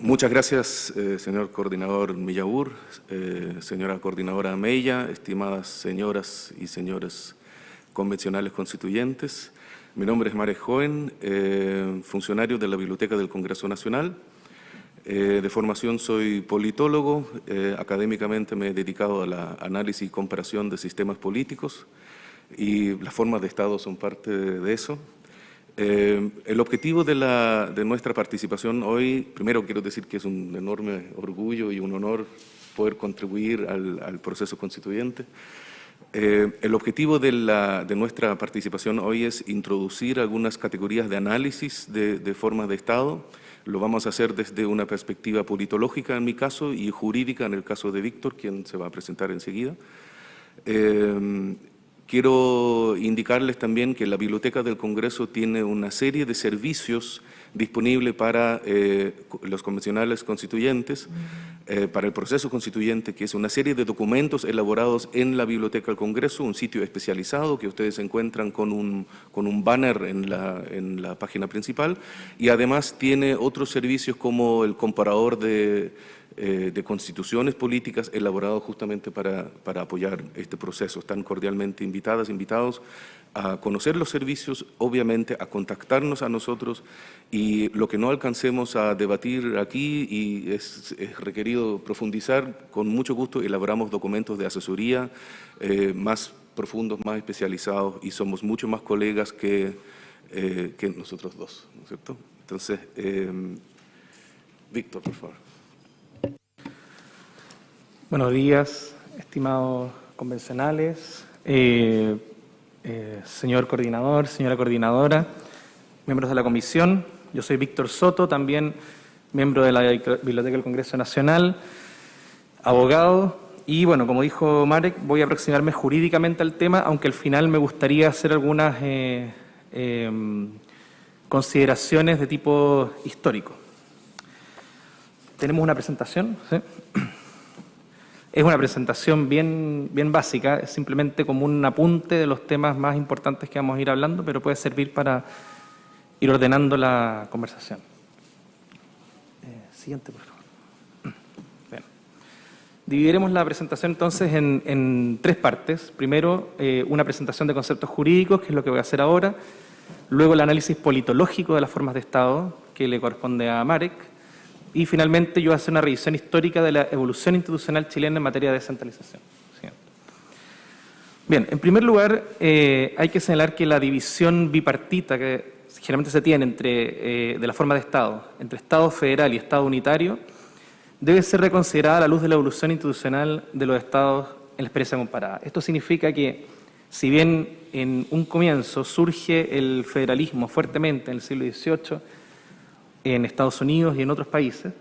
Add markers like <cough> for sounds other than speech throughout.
Muchas gracias, eh, señor coordinador Millaur, eh, señora coordinadora Meilla, estimadas señoras y señores convencionales constituyentes. Mi nombre es Marek Joven, eh, funcionario de la Biblioteca del Congreso Nacional. de formación soy politólogo, académicamente me he dedicado a la análisis y comparación de sistemas políticos y las formas de Estado son parte de eso. Eh, el objetivo de, nuestra participación hoy, primero quiero decir que es un enorme orgullo y un honor poder contribuir al, proceso constituyente. Eh, el objetivo de, nuestra participación hoy es introducir algunas categorías de análisis de, de formas de Estado. Lo vamos a hacer desde una perspectiva politológica en mi caso y jurídica en el caso de Víctor, quien se va a presentar enseguida. Eh, Quiero indicarles también que la Biblioteca del Congreso tiene una serie de servicios disponibles para eh, los convencionales constituyentes, eh, para el proceso constituyente, que es una serie de documentos elaborados en la Biblioteca del Congreso, un sitio especializado que ustedes encuentran con un, con un banner en la, en la página principal, y además tiene otros servicios como el comparador de eh, de constituciones políticas elaborados justamente para, para, apoyar este proceso. Están cordialmente invitadas, invitados a conocer los servicios, obviamente a contactarnos a nosotros y lo que no alcancemos a debatir aquí y es, requerido profundizar, con mucho gusto elaboramos documentos de asesoría eh, más profundos, más especializados y somos mucho más colegas que, eh, que nosotros dos, ¿no es cierto? Entonces, Víctor, por favor. Buenos días, estimados convencionales, eh, eh, señor coordinador, señora coordinadora, miembros de la comisión. Yo soy Víctor Soto, también miembro de la Biblioteca del Congreso Nacional, abogado. Y bueno, como dijo Marek, voy a aproximarme jurídicamente al tema, aunque al final me gustaría hacer algunas eh, em, consideraciones de tipo histórico. Tenemos una presentación. ¿sí? Es una presentación bien, bien básica, es simplemente como un apunte de los temas más importantes que vamos a ir hablando, pero puede servir para ir ordenando la conversación. Eh, siguiente, por favor. Dividiremos la presentación entonces en, tres partes. Primero, eh, una presentación de conceptos jurídicos, que es lo que voy a hacer ahora. Luego, el análisis politológico de las formas de Estado, que le corresponde a Marek y finalmente yo voy a hacer una revisión histórica de la evolución institucional chilena en materia de descentralización. Bien, en primer lugar, eh, hay que señalar que la división bipartita que generalmente se tiene entre, eh, de la forma de Estado, entre Estado federal y Estado unitario, debe ser reconsiderada a la luz de la evolución institucional de los Estados en la experiencia comparada. Esto significa que, si bien en un comienzo surge el federalismo fuertemente en el siglo XVIII, en Estados Unidos y en otros países,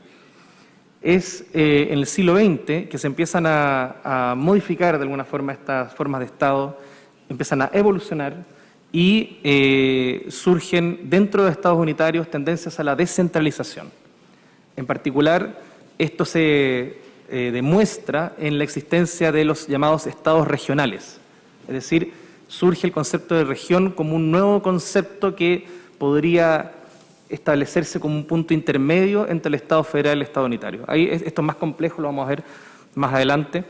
es eh, en el siglo XX que se empiezan a, modificar de alguna forma estas formas de Estado, empiezan a evolucionar y eh, surgen dentro de Estados unitarios tendencias a la descentralización. En particular, esto se eh, demuestra en la existencia de los llamados estados regionales, es decir, surge el concepto de región como un nuevo concepto que podría establecerse como un punto intermedio entre el Estado federal y el Estado unitario. Ahí esto es más complejo, lo vamos a ver más adelante.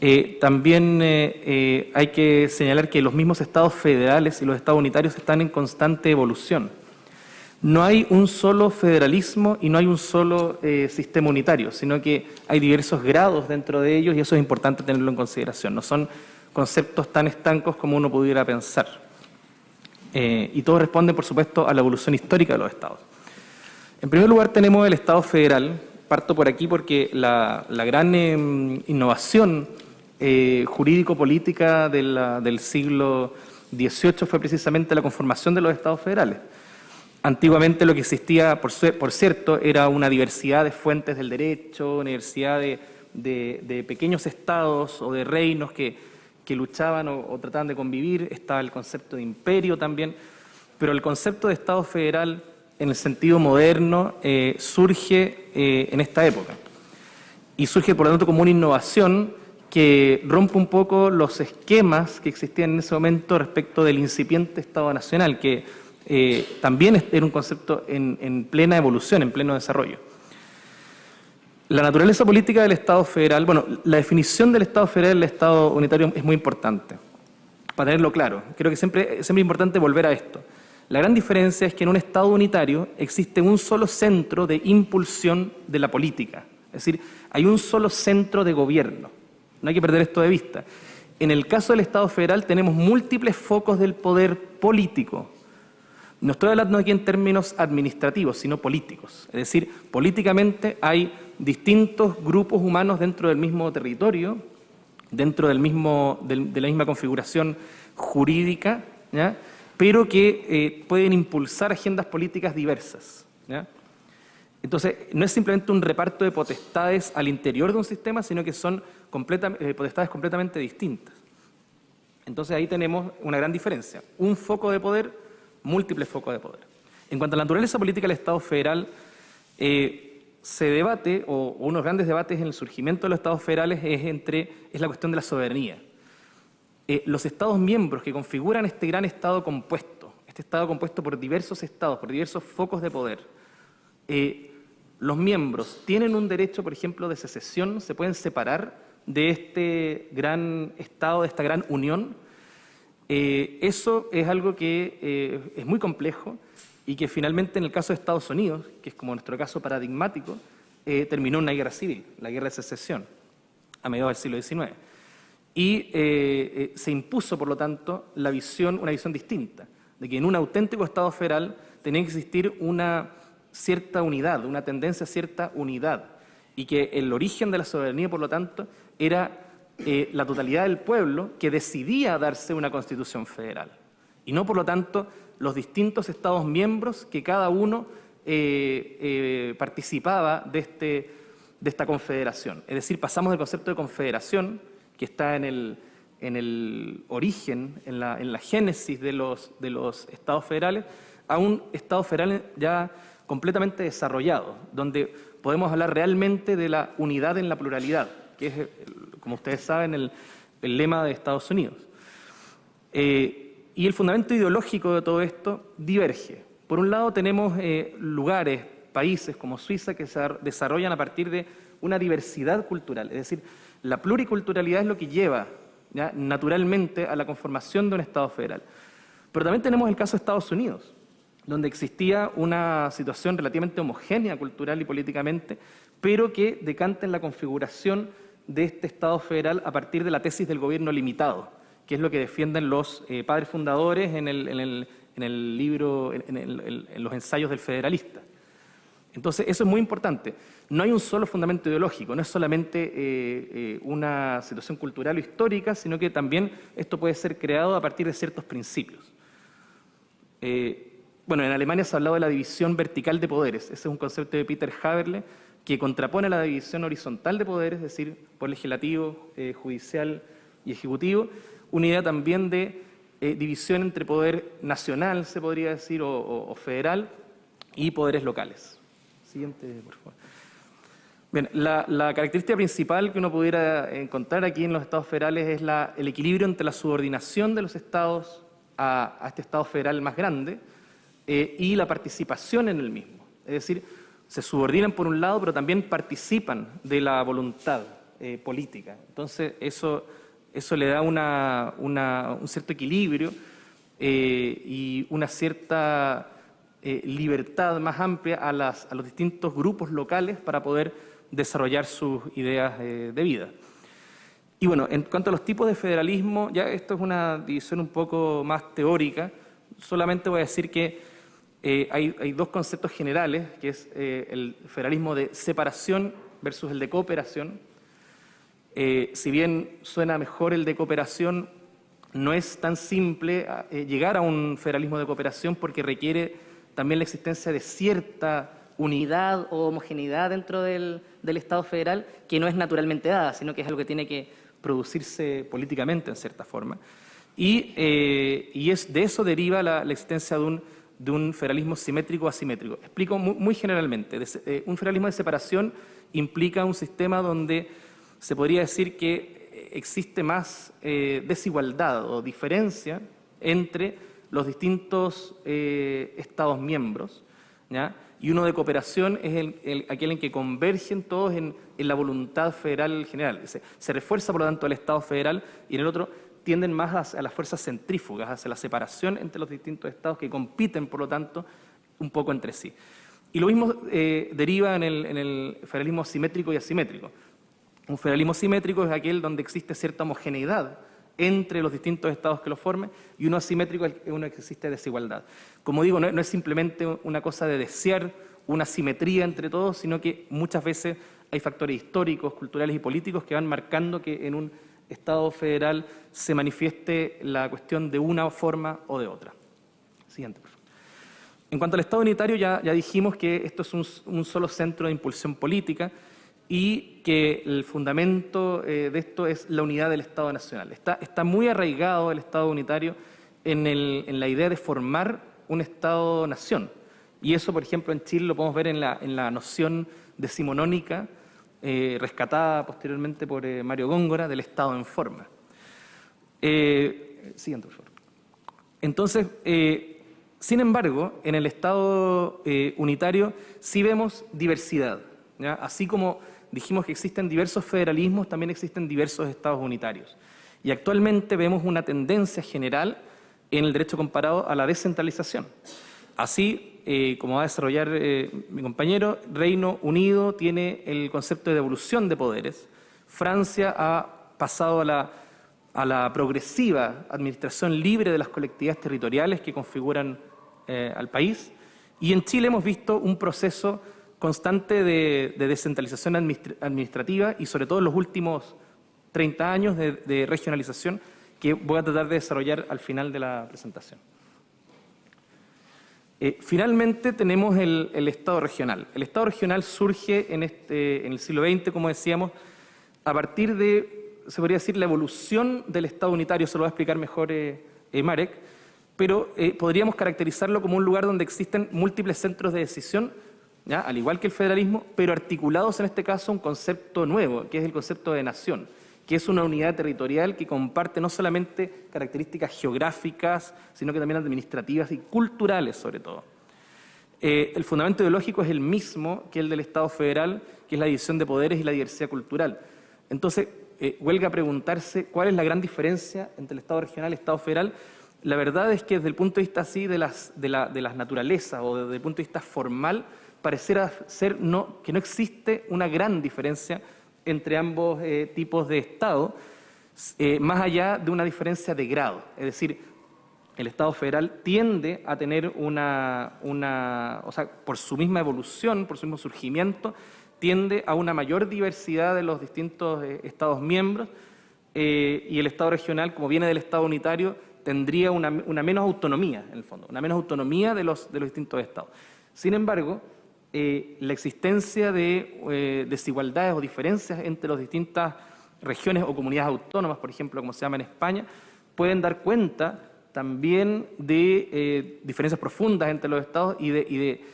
Eh, también eh, eh, hay que señalar que los mismos estados federales y los estados unitarios están en constante evolución. No hay un solo federalismo y no hay un solo sistema unitario, sino que hay diversos grados dentro de ellos y eso es importante tenerlo en consideración. No son conceptos tan estancos como uno pudiera pensar. Eh, y todo responde, por supuesto, a la evolución histórica de los estados. En primer lugar tenemos el Estado federal, parto por aquí porque la, gran em, innovación eh, jurídico-política del siglo XVIII fue precisamente la conformación de los estados federales. Antiguamente lo que existía, por, cierto, era una diversidad de fuentes del derecho, una diversidad de pequeños estados o de reinos que que luchaban o, trataban de convivir, estaba el concepto de imperio también, pero el concepto de Estado federal en el sentido moderno eh, surge eh, en esta época y surge por lo tanto como una innovación que rompe un poco los esquemas que existían en ese momento respecto del incipiente Estado Nacional, que eh, también era un concepto en, en plena evolución, en pleno desarrollo. La naturaleza política del Estado federal, bueno, la definición del Estado federal del Estado unitario es muy importante, para tenerlo claro. Creo que siempre, siempre es importante volver a esto. La gran diferencia es que en un Estado unitario existe un solo centro de impulsión de la política. Es decir, hay un solo centro de gobierno. No hay que perder esto de vista. En el caso del Estado federal tenemos múltiples focos del poder político. No estoy hablando aquí en términos administrativos, sino políticos. Es decir, políticamente hay distintos grupos humanos dentro del mismo territorio, dentro del mismo, de la misma configuración jurídica, pero que eh, pueden impulsar agendas políticas diversas. Entonces, no es simplemente un reparto de potestades al interior de un sistema, sino que son eh, potestades completamente distintas. Entonces, ahí tenemos una gran diferencia. Un foco de poder, múltiples focos de poder. En cuanto a la naturaleza política del Estado federal, eh, se debate, o, unos grandes debates en el surgimiento de los Estados federales es, entre, es la cuestión de la soberanía. Eh, los Estados miembros que configuran este gran Estado compuesto, este Estado compuesto por diversos Estados, por diversos focos de poder, eh, los miembros tienen un derecho, por ejemplo, de secesión, se pueden separar de este gran Estado, de esta gran unión. Eh, eso es algo que es muy complejo y que finalmente en el caso de Estados Unidos, que es como nuestro caso paradigmático, terminó en una guerra civil, la guerra de secesión, a mediados del siglo XIX y eh, eh, se impuso, por lo tanto, la visión, una visión distinta, de que en un auténtico Estado federal tenía que existir una cierta unidad, una tendencia a cierta unidad, y que el origen de la soberanía, por lo tanto, era eh, la totalidad del pueblo que decidía darse una constitución federal, y no, por lo tanto, los distintos Estados miembros que cada uno participaba de, este, de esta confederación. Es decir, pasamos del concepto de confederación, que está en el, en el origen, en la, en la génesis de los, de los estados federales, a un estado federal ya completamente desarrollado, donde podemos hablar realmente de la unidad en la pluralidad, que es, como ustedes saben, el, el lema de Estados Unidos. Eh, y el fundamento ideológico de todo esto diverge. Por un lado tenemos eh, lugares, países como Suiza que se desarrollan a partir de una diversidad cultural, es decir, la pluriculturalidad es lo que lleva naturalmente a la conformación de un Estado federal. Pero también tenemos el caso de Estados Unidos, donde existía una situación relativamente homogénea cultural y políticamente, pero que decanta en la configuración de este Estado federal a partir de la tesis del gobierno limitado, que es lo que defienden los eh, padres fundadores en el, libro, en los ensayos del federalista. Entonces, eso es muy importante. No hay un solo fundamento ideológico, no es solamente eh, eh, una situación cultural o histórica, sino que también esto puede ser creado a partir de ciertos principios. Bueno, en Alemania se ha hablado de la división vertical de poderes. Ese es un concepto de Peter Haberle que contrapone la división horizontal de poderes, es decir, por legislativo, judicial y ejecutivo. Una idea también de división entre poder nacional, se podría decir, o federal, y poderes locales. Siguiente, por favor. Bien, la, característica principal que uno pudiera encontrar aquí en los estados federales es el equilibrio entre la subordinación de los estados a, este estado federal más grande eh, y la participación en el mismo. Es decir, se subordinan por un lado, pero también participan de la voluntad eh, política. Entonces, eso, eso le da un cierto equilibrio eh, y una cierta eh, libertad más amplia a, los distintos grupos locales para poder desarrollar sus ideas eh, de vida. Y bueno, en cuanto a los tipos de federalismo, ya esto es una división un poco más teórica, solamente voy a decir que eh, hay, dos conceptos generales, que es el federalismo de separación versus el de cooperación. Si bien suena mejor el de cooperación, no es tan simple llegar a un federalismo de cooperación porque requiere también la existencia de cierta unidad o homogeneidad dentro del, Estado federal que no es naturalmente dada, sino que es algo que tiene que producirse políticamente en cierta forma. Y, eh, es, de eso deriva la, existencia de un, de un, federalismo simétrico asimétrico. Explico muy, generalmente. Eh, un federalismo de separación implica un sistema donde se podría decir que existe más eh, desigualdad o diferencia entre los distintos eh, Estados miembros y uno de cooperación es el, aquel en que convergen todos en, la voluntad federal general. Se, refuerza, por lo tanto, el Estado federal y en el otro tienden más a, las fuerzas centrífugas, hacia la separación entre los distintos estados que compiten, por lo tanto, un poco entre sí. Y lo mismo eh, deriva en el, en el federalismo simétrico y asimétrico. Un federalismo simétrico es aquel donde existe cierta homogeneidad entre los distintos estados que lo formen, y uno asimétrico es uno que existe desigualdad. Como digo, no, es simplemente una cosa de desear una simetría entre todos, sino que muchas veces hay factores históricos, culturales y políticos que van marcando que en un Estado federal se manifieste la cuestión de una forma o de otra. Siguiente, por favor. En cuanto al Estado unitario, ya, ya dijimos que esto es un solo centro de impulsión política, y que el fundamento eh, de esto es la unidad del Estado Nacional. Está, está muy arraigado el Estado unitario en, el, en la idea de formar un Estado-nación. Y eso, por ejemplo, en Chile lo podemos ver en la, en la noción decimonónica, eh, rescatada posteriormente por eh, Mario Góngora, del Estado en forma. siguiente, por favor. Entonces, sin embargo, en el Estado unitario sí vemos diversidad. Así como dijimos que existen diversos federalismos, también existen diversos estados unitarios. Y actualmente vemos una tendencia general en el derecho comparado a la descentralización. Así, eh, como va a desarrollar eh, mi compañero, Reino Unido tiene el concepto de devolución de poderes. Francia ha pasado a la, a la progresiva administración libre de las colectividades territoriales que configuran eh, al país. Y en Chile hemos visto un proceso constante de, descentralización administrativa y sobre todo en los últimos 30 años de, regionalización que voy a tratar de desarrollar al final de la presentación. Eh, finalmente tenemos el, Estado regional. El Estado regional surge en, este, en el siglo XX, como decíamos, a partir de, se podría decir, la evolución del Estado unitario, se lo va a explicar mejor eh, eh, Marek, pero podríamos caracterizarlo como un lugar donde existen múltiples centros de decisión al igual que el federalismo, pero articulados en este caso un concepto nuevo, que es el concepto de nación, que es una unidad territorial que comparte no solamente características geográficas, sino que también administrativas y culturales sobre todo. Eh, el fundamento ideológico es el mismo que el del Estado federal, que es la división de poderes y la diversidad cultural. Entonces, eh, huelga preguntarse cuál es la gran diferencia entre el Estado regional y el Estado federal. La verdad es que desde el punto de vista así de, la, de las naturalezas o desde el punto de vista formal, parecerá ser no, que no existe una gran diferencia entre ambos eh, tipos de Estado, eh, más allá de una diferencia de grado. Es decir, el Estado federal tiende a tener una, una, o sea, por su misma evolución, por su mismo surgimiento, tiende a una mayor diversidad de los distintos eh, Estados miembros y el Estado regional, como viene del Estado unitario, tendría una, una, menos autonomía, en el fondo, una menos autonomía de los, de los distintos Estados. Sin embargo, eh, la existencia de eh, desigualdades o diferencias entre las distintas regiones o comunidades autónomas, por ejemplo, como se llama en España, pueden dar cuenta también de eh, diferencias profundas entre los estados y de,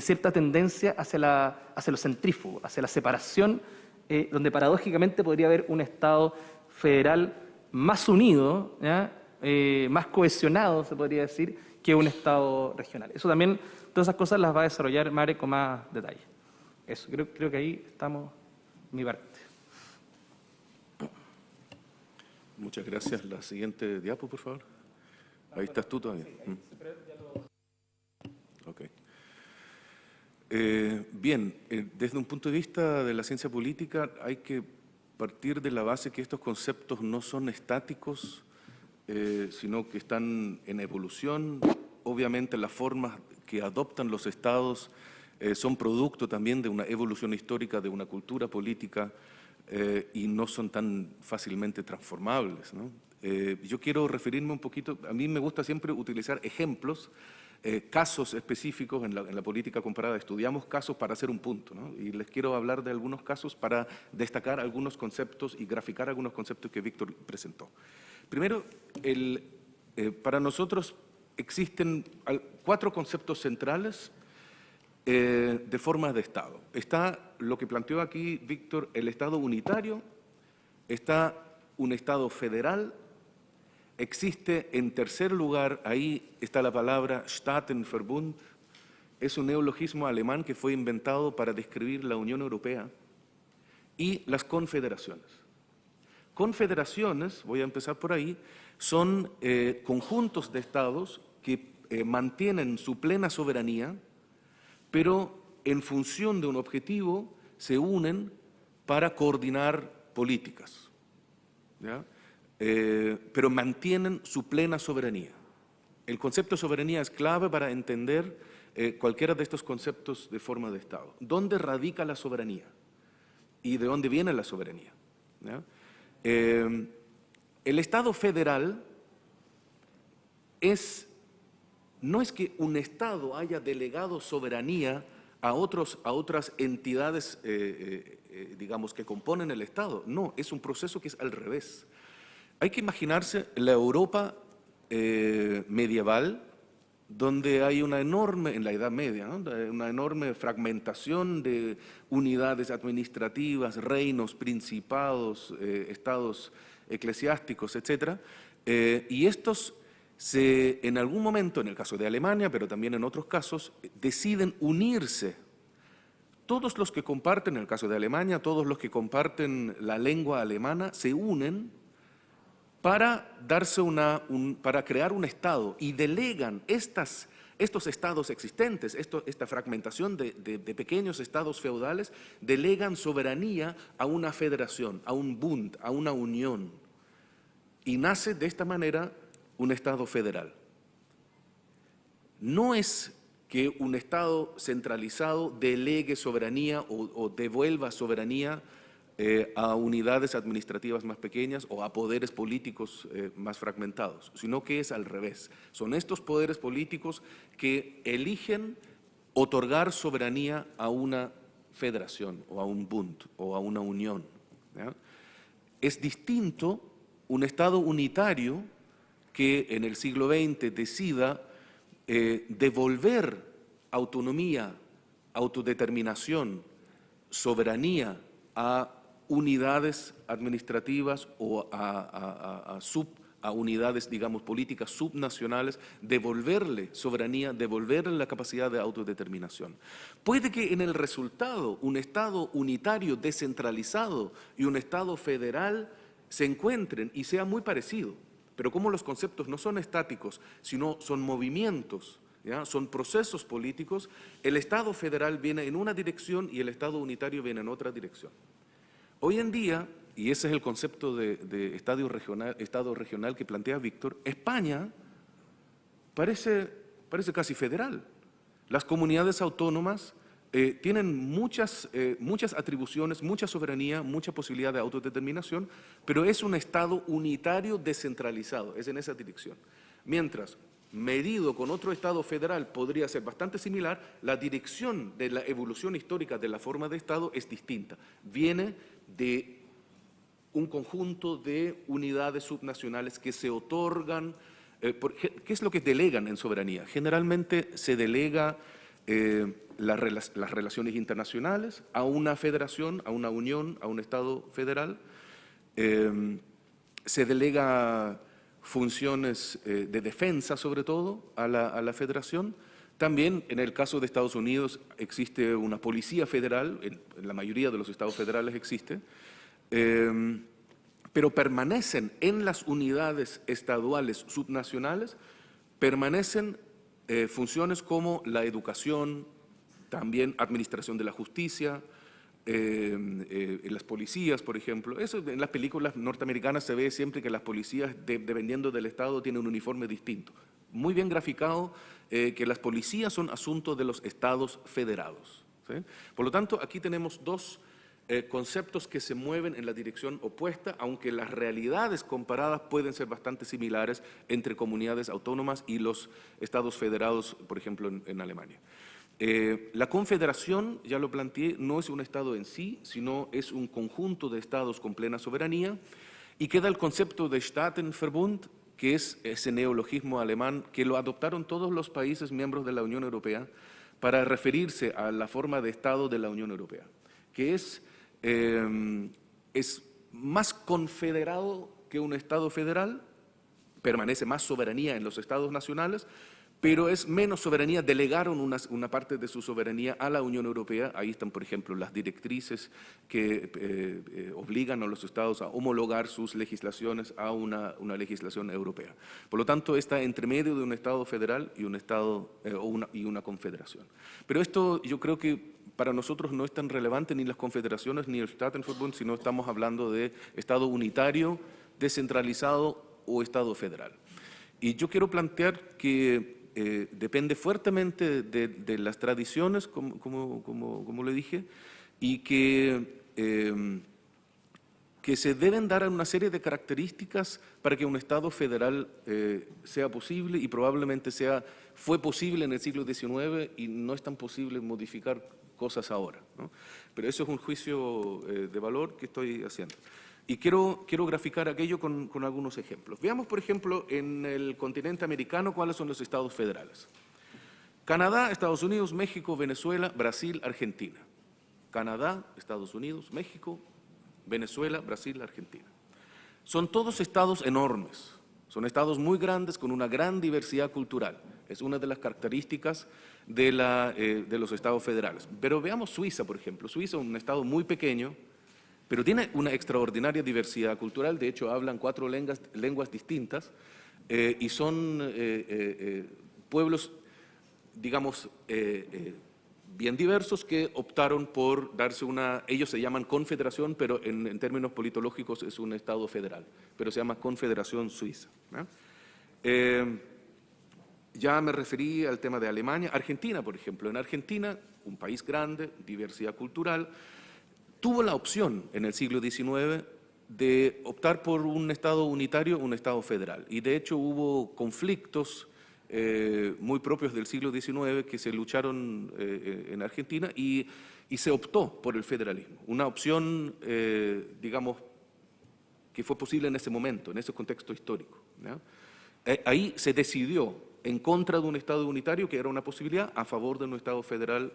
cierta tendencia hacia, la, hacia lo centrífugo, hacia la separación, donde paradójicamente podría haber un Estado federal más unido, más cohesionado, se podría decir, que un Estado regional. Eso también Todas esas cosas las va a desarrollar Mare con más detalle. Eso, creo, creo que ahí estamos mi parte. Muchas gracias. La siguiente diapo, por favor. Ahí estás tú todavía. Mm. Ok. Eh, bien, eh, desde un punto de vista de la ciencia política hay que partir de la base que estos conceptos no son estáticos, eh, sino que están en evolución. Obviamente las formas que adoptan los estados eh, son producto también de una evolución histórica, de una cultura política eh, y no son tan fácilmente transformables. Eh, yo quiero referirme un poquito, a mí me gusta siempre utilizar ejemplos, casos específicos en la, política comparada. Estudiamos casos para hacer un punto y les quiero hablar de algunos casos para destacar algunos conceptos y graficar algunos conceptos que Víctor presentó. Primero, el, para nosotros existen cuatro conceptos centrales eh, de formas de Estado. Está lo que planteó aquí Víctor, el Estado unitario, está un Estado federal, existe en tercer lugar, ahí está la palabra Staatenverbund, es un neologismo alemán que fue inventado para describir la Unión Europea y las confederaciones. Confederaciones, voy a empezar por ahí, son eh, conjuntos de estados que eh, mantienen su plena soberanía, pero en función de un objetivo se unen para coordinar políticas, eh, pero mantienen su plena soberanía. El concepto de soberanía es clave para entender cualquiera de estos conceptos de forma de Estado. ¿Dónde radica la soberanía? ¿Y de dónde viene la soberanía? Eh, el Estado federal es, no es que un Estado haya delegado soberanía a, otros, a otras entidades, eh, eh, digamos, que componen el Estado. No, es un proceso que es al revés. Hay que imaginarse la Europa medieval, donde hay una enorme, en la Edad Media, una enorme fragmentación de unidades administrativas, reinos, principados, eh, estados eclesiásticos, etc. Eh, y estos se, en algún momento, en el caso de Alemania, pero también en otros casos, deciden unirse. Todos los que comparten, en el caso de Alemania, todos los que comparten la lengua alemana, se unen para, darse una, para crear un Estado y delegan estas, estos estados existentes, esta fragmentación de, pequeños estados feudales, delegan soberanía a una federación, a un Bund, a una unión. Y nace de esta manera un Estado federal. No es que un Estado centralizado delegue soberanía o, devuelva soberanía eh, a unidades administrativas más pequeñas o a poderes políticos eh, más fragmentados, sino que es al revés. Son estos poderes políticos que eligen otorgar soberanía a una federación o a un Bund o a una unión. Es distinto un Estado unitario que en el siglo XX decida eh, devolver autonomía, autodeterminación, soberanía a unidades administrativas o a, sub, a unidades, digamos, políticas subnacionales, devolverle soberanía, devolverle la capacidad de autodeterminación. Puede que en el resultado un Estado unitario descentralizado y un Estado federal se encuentren y sea muy parecido, pero como los conceptos no son estáticos, sino son movimientos, son procesos políticos, el Estado federal viene en una dirección y el Estado unitario viene en otra dirección. Hoy en día, y ese es el concepto de, regional, Estado regional que plantea Víctor, España parece, parece casi federal. Las comunidades autónomas eh, tienen muchas, eh, muchas atribuciones, mucha soberanía, mucha posibilidad de autodeterminación, pero es un Estado unitario descentralizado, es en esa dirección. Mientras, medido con otro Estado federal podría ser bastante similar, la dirección de la evolución histórica de la forma de Estado es distinta. Viene de un conjunto de unidades subnacionales que se otorgan, eh, ¿qué es lo que delegan en soberanía? Generalmente se delega eh, las relaciones internacionales a una federación, a una unión, a un Estado federal, eh, se delega funciones de defensa sobre todo a la federación, también en el caso de Estados Unidos existe una policía federal, en, la mayoría de los estados federales existe, em, pero permanecen en las unidades estaduales subnacionales, permanecen eh, funciones como la educación, también administración de la justicia, eh, en las policías, por ejemplo. Eso en las películas norteamericanas se ve siempre que las policías, dependiendo del estado, tienen un uniforme distinto muy bien graficado eh, que las policías son asuntos de los estados federados. Por lo tanto, aquí tenemos dos eh, conceptos que se mueven en la dirección opuesta, aunque las realidades comparadas pueden ser bastante similares entre comunidades autónomas y los estados federados, por ejemplo, en, Alemania. Eh, la confederación, ya lo planteé, no es un estado en sí, sino es un conjunto de estados con plena soberanía y queda el concepto de Staatenverbund, que es ese neologismo alemán que lo adoptaron todos los países miembros de la Unión Europea para referirse a la forma de Estado de la Unión Europea, que es, em, es más confederado que un Estado federal, permanece más soberanía en los Estados nacionales, pero es menos soberanía, delegaron una, parte de su soberanía a la Unión Europea, ahí están por ejemplo las directrices que eh, eh, obligan a los estados a homologar sus legislaciones a una, legislación europea. Por lo tanto, está entre medio de un estado federal y un estado eh, una confederación. Pero esto yo creo que para nosotros no es tan relevante ni las confederaciones ni el Staatenverbund, sino estamos hablando de estado unitario, descentralizado o estado federal. Y yo quiero plantear que eh, depende fuertemente de, las tradiciones, como, como, como, le dije, y que, eh, que se deben dar una serie de características para que un Estado federal eh, sea posible y probablemente sea, fue posible en el siglo XIX y no es tan posible modificar cosas ahora. ¿no? Pero eso es un juicio de valor que estoy haciendo. Y quiero, quiero graficar aquello con, con, algunos ejemplos. Veamos, por ejemplo, en el continente americano cuáles son los estados federales. Canadá, Estados Unidos, México, Venezuela, Brasil, Argentina. Canadá, Estados Unidos, México, Venezuela, Brasil, Argentina. Son todos estados enormes, son estados muy grandes con una gran diversidad cultural. Es una de las características de, la, eh, de los estados federales. Pero veamos Suiza, por ejemplo. Suiza es un estado muy pequeño, pero tiene una extraordinaria diversidad cultural, de hecho hablan cuatro lenguas, lenguas distintas eh, y son eh, eh, pueblos, digamos, bien diversos que optaron por darse una, ellos se llaman confederación, pero en, en, términos politológicos es un Estado federal, pero se llama Confederación Suiza. ya me referí al tema de Alemania, Argentina, por ejemplo. En Argentina, un país grande, diversidad cultural, tuvo la opción en el siglo XIX de optar por un Estado unitario, un Estado federal. Y de hecho hubo conflictos eh, muy propios del siglo XIX que se lucharon eh, en Argentina y, se optó por el federalismo. Una opción, eh, digamos, que fue posible en ese momento, en ese contexto histórico. Ahí se decidió en contra de un Estado unitario, que era una posibilidad, a favor de un Estado federal,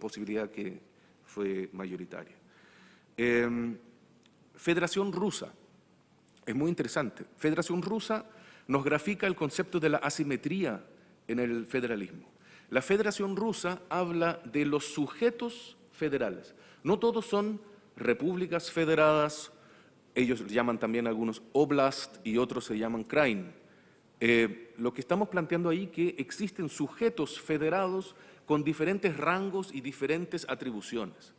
posibilidad que fue mayoritaria. Em, Federación Rusa, es muy interesante. Federación Rusa nos grafica el concepto de la asimetría en el federalismo. La Federación Rusa habla de los sujetos federales. No todos son repúblicas federadas, ellos llaman también algunos oblast y otros se llaman krain. Eh, lo que estamos planteando ahí que existen sujetos federados con diferentes rangos y diferentes atribuciones.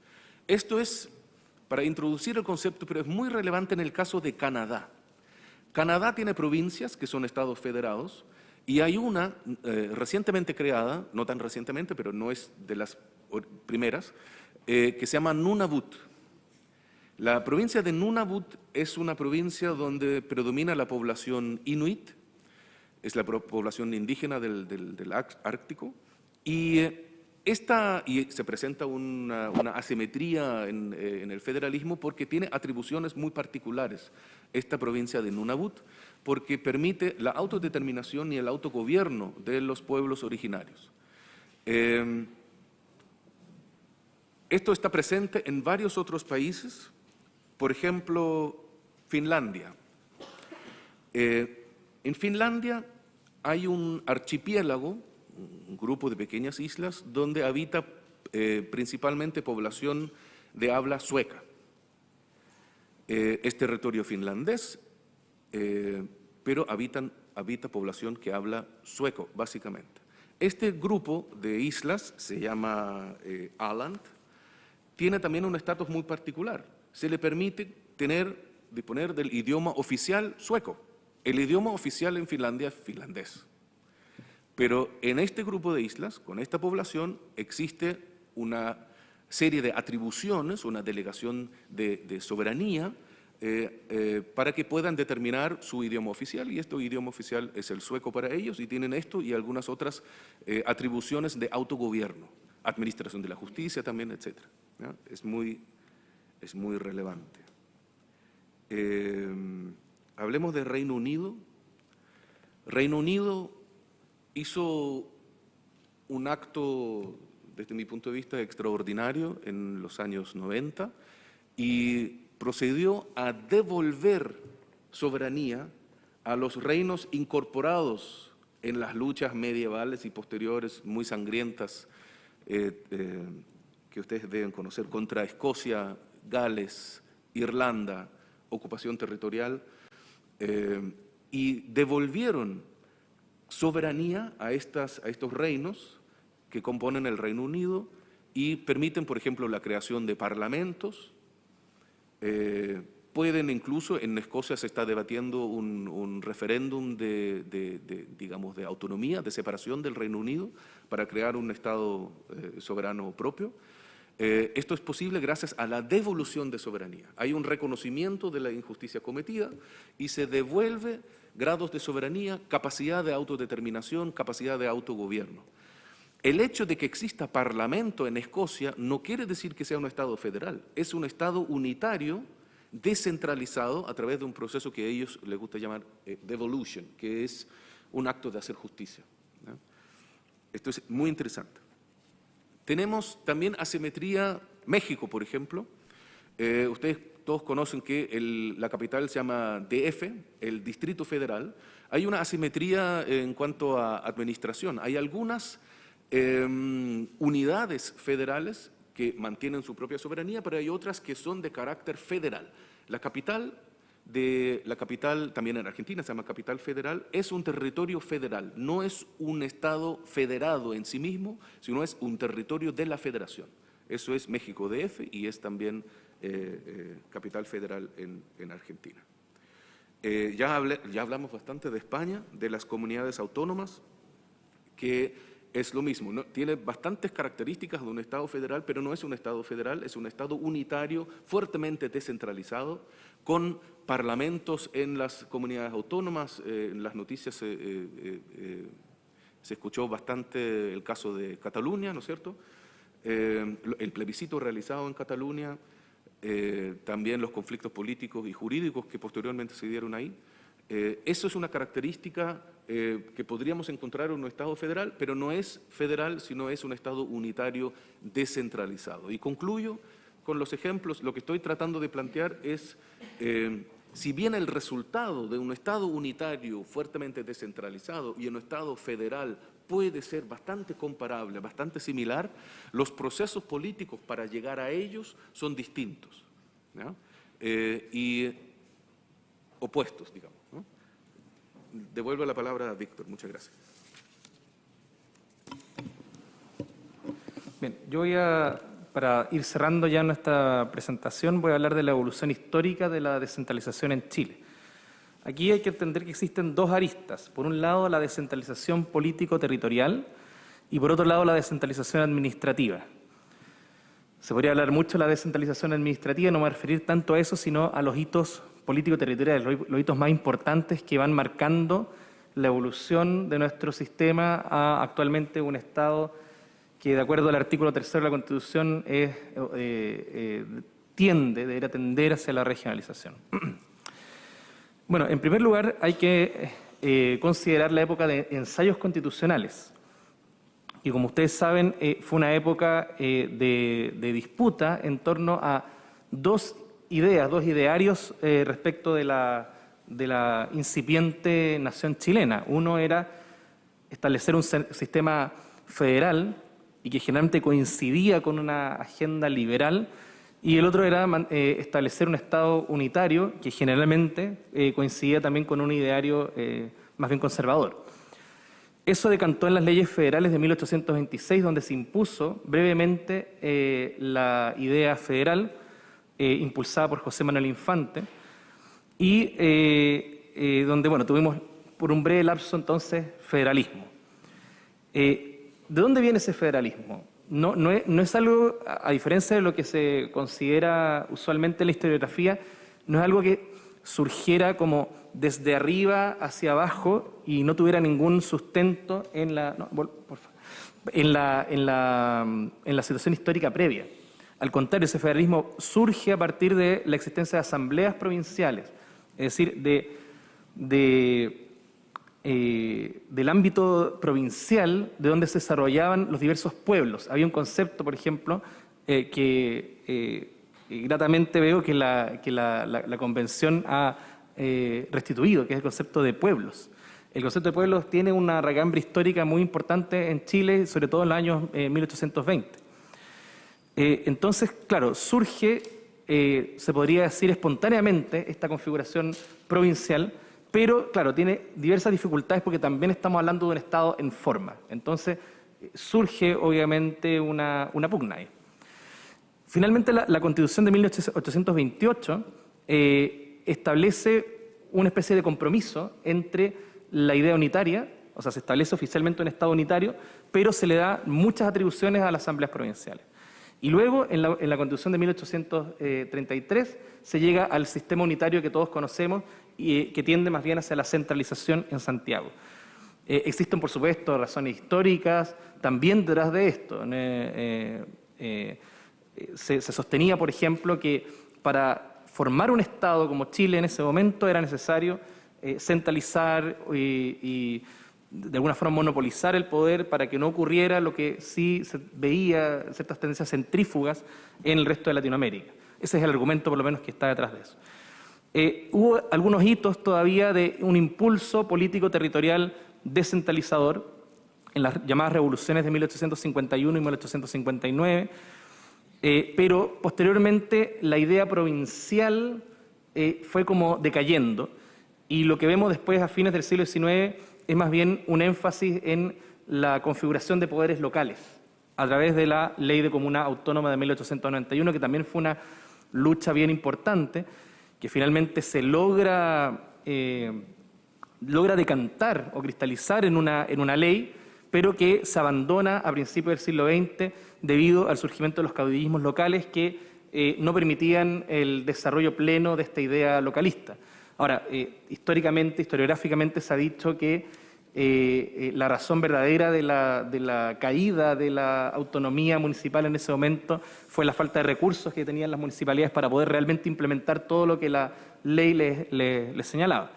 Esto es para introducir el concepto, pero es muy relevante en el caso de Canadá. Canadá tiene provincias que son estados federados y hay una eh, recientemente creada, no tan recientemente, pero no es de las primeras, eh, que se llama Nunavut. La provincia de Nunavut es una provincia donde predomina la población inuit, es la población indígena del, Ártico, y eh, esta, y se presenta una, asimetría eh, en, el federalismo porque tiene atribuciones muy particulares, esta provincia de Nunavut, porque permite la autodeterminación y el autogobierno de los pueblos originarios. Em, esto está presente en varios otros países, por ejemplo, Finlandia. Eh, en Finlandia hay un archipiélago un grupo de pequeñas islas donde habita eh, principalmente población de habla sueca. Eh, es territorio finlandés, eh, pero habitan, habita población que habla sueco, básicamente. Este grupo de islas se llama Aland, tiene también un estatus muy particular. Se le permite tener, disponer del idioma oficial sueco. El idioma oficial en Finlandia es finlandés. Pero en este grupo de islas, con esta población, existe una serie de atribuciones, una delegación de, soberanía eh, eh, para que puedan determinar su idioma oficial y este idioma oficial es el sueco para ellos y tienen esto y algunas otras eh, atribuciones de autogobierno, administración de la justicia también, etc. Es, muy, es muy relevante. hablemos de Reino Unido. Reino Unido hizo un acto, desde mi punto de vista, extraordinario en los años 90 y procedió a devolver soberanía a los reinos incorporados en las luchas medievales y posteriores muy sangrientas eh, eh, que ustedes deben conocer contra Escocia, Gales, Irlanda, ocupación territorial, eh, y devolvieron soberanía a, estas, a estos reinos que componen el Reino Unido y permiten, por ejemplo, la creación de parlamentos, pueden incluso, en Escocia se está debatiendo un, referéndum de, digamos, de autonomía, de separación del Reino Unido para crear un Estado eh, soberano propio. Eh, esto es posible gracias a la devolución de soberanía. Hay un reconocimiento de la injusticia cometida y se devuelve grados de soberanía, capacidad de autodeterminación, capacidad de autogobierno. El hecho de que exista parlamento en Escocia no quiere decir que sea un Estado federal, es un Estado unitario descentralizado a través de un proceso que a ellos les gusta llamar eh, devolution, que es un acto de hacer justicia. Esto es muy interesante. Tenemos también asimetría, México, por ejemplo. Eh, ustedes todos conocen que la capital se llama DF, el Distrito Federal. Hay una asimetría en cuanto a administración. Hay algunas em, unidades federales que mantienen su propia soberanía, pero hay otras que son de carácter federal. La capital, la capital también en Argentina se llama capital federal, es un territorio federal, no es un Estado federado en sí mismo, sino es un territorio de la federación. Eso es México DF y es también eh, eh, capital federal en, Argentina. Eh, ya, ya hablamos bastante de España, de las comunidades autónomas, que es lo mismo, ¿no? tiene bastantes características de un Estado federal, pero no es un Estado federal, es un Estado unitario, fuertemente descentralizado, con parlamentos en las comunidades autónomas. Eh, en las noticias eh, eh, se escuchó bastante el caso de Cataluña, ¿no es cierto? el plebiscito realizado en Cataluña, también los conflictos políticos y jurídicos que posteriormente se dieron ahí. eso es una característica eh, que podríamos encontrar en un Estado federal, pero no es federal, sino es un Estado unitario descentralizado. Y concluyo con los ejemplos, lo que estoy tratando de plantear es, eh, si bien el resultado de un Estado unitario fuertemente descentralizado y un Estado federal puede ser bastante comparable, bastante similar, los procesos políticos para llegar a ellos son distintos eh, y opuestos, digamos. Devuelvo la palabra a Víctor. Muchas gracias. Bien, yo voy a, para ir cerrando ya nuestra presentación, voy a hablar de la evolución histórica de la descentralización en Chile. Aquí hay que entender que existen dos aristas. Por un lado, la descentralización político-territorial y por otro lado, la descentralización administrativa. Se podría hablar mucho de la descentralización administrativa, no me voy a referir tanto a eso, sino a los hitos político-territoriales, los hitos más importantes que van marcando la evolución de nuestro sistema a actualmente un Estado que, de acuerdo al artículo tercero de la Constitución, es, eh, eh, tiende, debería tender hacia la regionalización. <clears throat> Bueno, en primer lugar hay que eh, considerar la época de ensayos constitucionales. Y como ustedes saben, fue una época de, de disputa en torno a dos ideas, dos idearios eh, respecto de la incipiente nación chilena. Uno era establecer un sistema federal y que generalmente coincidía con una agenda liberal, y el otro era eh, establecer un Estado unitario que generalmente eh, coincidía también con un ideario más bien conservador. Eso decantó en las leyes federales de 1826, donde se impuso brevemente la idea federal, eh, impulsada por José Manuel Infante, y eh, eh, donde bueno, tuvimos por un breve lapso entonces federalismo. ¿De dónde viene ese federalismo? No, no, es, no es algo, a diferencia de lo que se considera usualmente en la historiografía, no es algo que surgiera como desde arriba hacia abajo y no tuviera ningún sustento en la, en la, en la, en la situación histórica previa. Al contrario, ese federalismo surge a partir de la existencia de asambleas provinciales, es decir, de, eh, del ámbito provincial de donde se desarrollaban los diversos pueblos. Había un concepto, por ejemplo, eh, que eh, gratamente veo que la, que la, Convención ha restituido, que es el concepto de pueblos. el concepto de pueblos tiene una ragambre histórica muy importante en Chile, sobre todo en los años 1820. entonces, claro, surge, se podría decir espontáneamente, esta configuración provincial, pero claro, tiene diversas dificultades porque también estamos hablando de un Estado en forma. Entonces, surge obviamente una, pugna ahí. Finalmente, la, Constitución de 1828 eh, establece una especie de compromiso entre la idea unitaria, o sea, se establece oficialmente un Estado unitario, pero se le da muchas atribuciones a las asambleas provinciales. Y luego, en la, Constitución de 1833, se llega al sistema unitario que todos conocemos y que tiende más bien hacia la centralización en Santiago. Eh, existen, por supuesto, razones históricas también detrás de esto. Eh, eh, se, sostenía, por ejemplo, que para formar un Estado como Chile en ese momento era necesario centralizar y, de alguna forma monopolizar el poder para que no ocurriera lo que sí se veía, ciertas tendencias centrífugas en el resto de Latinoamérica. Ese es el argumento, por lo menos, que está detrás de eso. Hubo algunos hitos todavía de un impulso político territorial descentralizador en las llamadas revoluciones de 1851 y 1859, eh, pero posteriormente la idea provincial eh, fue como decayendo. Y lo que vemos después a fines del siglo XIX es más bien un énfasis en la configuración de poderes locales a través de la Ley de Comuna Autónoma de 1891, que también fue una lucha bien importante, que finalmente se logra eh, logra decantar o cristalizar en una, en una ley, pero que se abandona a principios del siglo XX debido al surgimiento de los caudillismos locales que eh, no permitían el desarrollo pleno de esta idea localista. Ahora, eh, históricamente, historiográficamente se ha dicho que eh, la razón verdadera de la, caída de la autonomía municipal en ese momento fue la falta de recursos que tenían las municipalidades para poder realmente implementar todo lo que la ley les señalaba.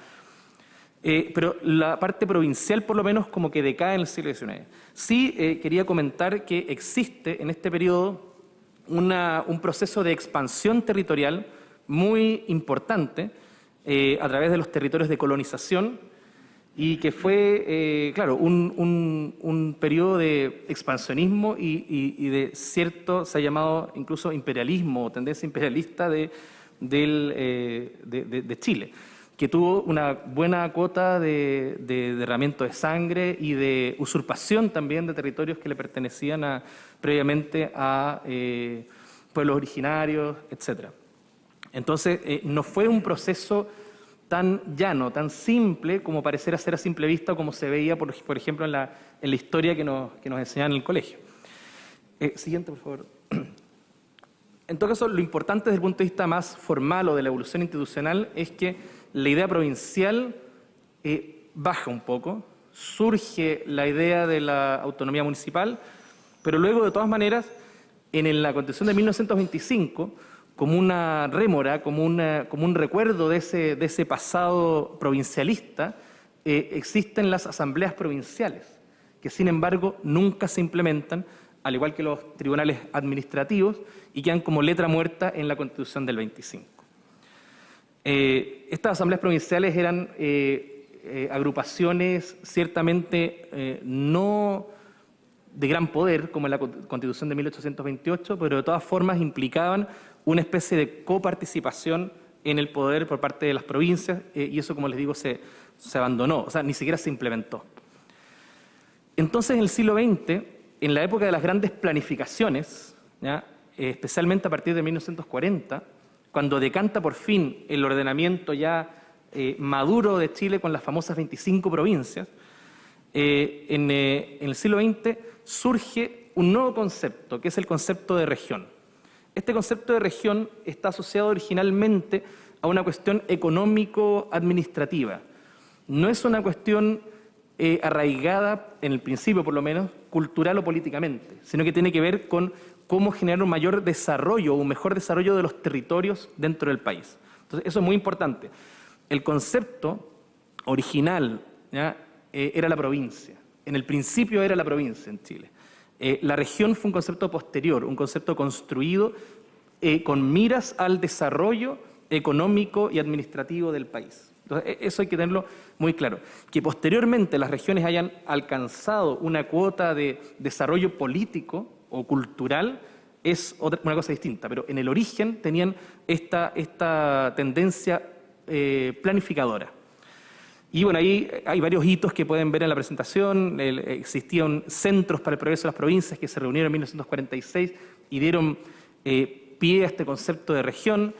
Eh, pero la parte provincial, por lo menos, como que decae en el siglo XIX. Sí eh, quería comentar que existe en este periodo un proceso de expansión territorial muy importante eh, a través de los territorios de colonización y que fue, claro, un, periodo de expansionismo y, de cierto, se ha llamado incluso imperialismo o tendencia imperialista de Chile que tuvo una buena cuota de, derramamiento de sangre y de usurpación también de territorios que le pertenecían previamente a eh, pueblos originarios, etc. Entonces, eh, no fue un proceso tan llano, tan simple como parecer ser a simple vista como se veía, por, ejemplo, en la, historia que nos, que nos enseñaban en el colegio. Eh, siguiente, por favor. <clears throat> En todo caso, lo importante desde el punto de vista más formal o de la evolución institucional es que la idea provincial eh, baja un poco, surge la idea de la autonomía municipal, pero luego, de todas maneras, en la Constitución de 1925, como una rémora, como, un recuerdo de ese, pasado provincialista, eh, existen las asambleas provinciales, que sin embargo nunca se implementan, al igual que los tribunales administrativos, y quedan como letra muerta en la Constitución del 25. Eh, estas asambleas provinciales eran eh, agrupaciones ciertamente no de gran poder, como en la Constitución de 1828, pero de todas formas implicaban una especie de coparticipación en el poder por parte de las provincias, y eso, como les digo, se, abandonó, o sea, ni siquiera se implementó. Entonces, en el siglo XX, en la época de las grandes planificaciones, especialmente a partir de 1940, cuando decanta por fin el ordenamiento ya eh, maduro de Chile con las famosas 25 provincias, eh, eh, en, el siglo XX surge un nuevo concepto, que es el concepto de región. Este concepto de región está asociado originalmente a una cuestión económico-administrativa. No es una cuestión arraigada, en el principio por lo menos, cultural o políticamente, sino que tiene que ver con cómo generar un mayor desarrollo, un mejor desarrollo de los territorios dentro del país. Entonces, eso es muy importante. El concepto original eh, era la provincia. En el principio era la provincia en Chile. Eh, la región fue un concepto posterior, un concepto construido eh, con miras al desarrollo económico y administrativo del país. Entonces, e, eso hay que tenerlo muy claro. Que posteriormente las regiones hayan alcanzado una cuota de desarrollo político o cultural es otra, una cosa distinta, pero en el origen tenían esta, tendencia eh, planificadora. Y bueno, ahí hay varios hitos que pueden ver en la presentación. existían centros para el progreso de las provincias que se reunieron en 1946 y dieron eh, pie a este concepto de región.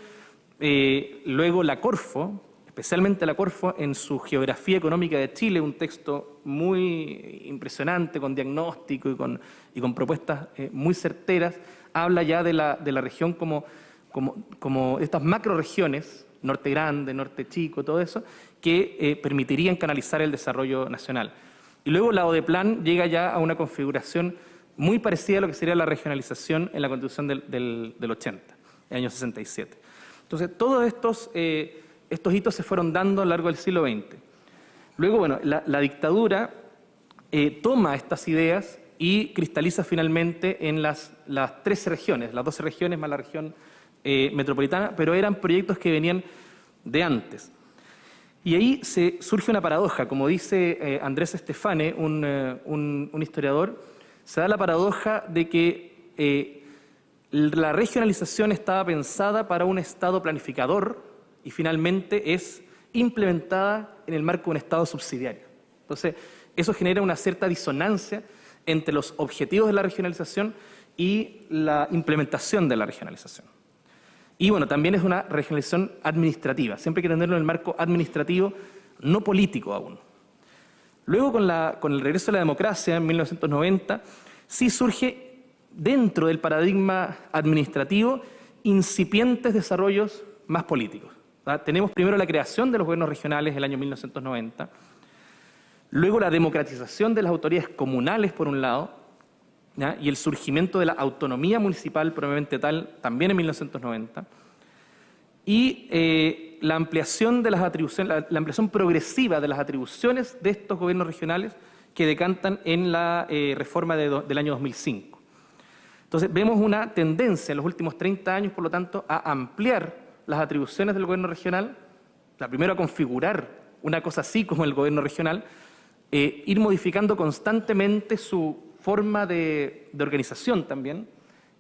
Eh, luego la Corfo, especialmente la Corfo, en su Geografía Económica de Chile, un texto muy impresionante, con diagnóstico y con, y con propuestas eh, muy certeras, habla ya de la, de la región como, como, como estas macroregiones, norte grande, norte chico, todo eso, que eh, permitirían canalizar el desarrollo nacional. Y luego la ODEPLAN llega ya a una configuración muy parecida a lo que sería la regionalización en la Constitución del, del, 80, el año 67. Entonces, todos estos, eh, estos hitos se fueron dando a lo largo del siglo XX. Luego, bueno, la, dictadura eh, toma estas ideas y cristaliza finalmente en las, las 13 regiones, las 12 regiones más la región metropolitana, pero eran proyectos que venían de antes. Y ahí se surge una paradoja, como dice eh, Andrés Estefane, eh, un, historiador, se da la paradoja de que eh, la regionalización estaba pensada para un Estado planificador y finalmente es implementada en el marco de un Estado subsidiario. Entonces, eso genera una cierta disonancia entre los objetivos de la regionalización y la implementación de la regionalización. Y bueno, también es una regionalización administrativa, siempre hay que tenerlo en el marco administrativo, no político aún. Luego, con, el regreso de la democracia en 1990, sí surge dentro del paradigma administrativo incipientes desarrollos más políticos. Tenemos primero la creación de los gobiernos regionales el año 1990, luego la democratización de las autoridades comunales, por un lado, y el surgimiento de la autonomía municipal probablemente tal también en 1990, y eh, la ampliación de las atribuciones, la, ampliación progresiva de las atribuciones de estos gobiernos regionales que decantan en la eh, reforma del año 2005. Entonces, vemos una tendencia en los últimos 30 años, por lo tanto, a ampliar las atribuciones del gobierno regional, la primero a configurar una cosa así como el gobierno regional, eh, ir modificando constantemente su forma de, organización también,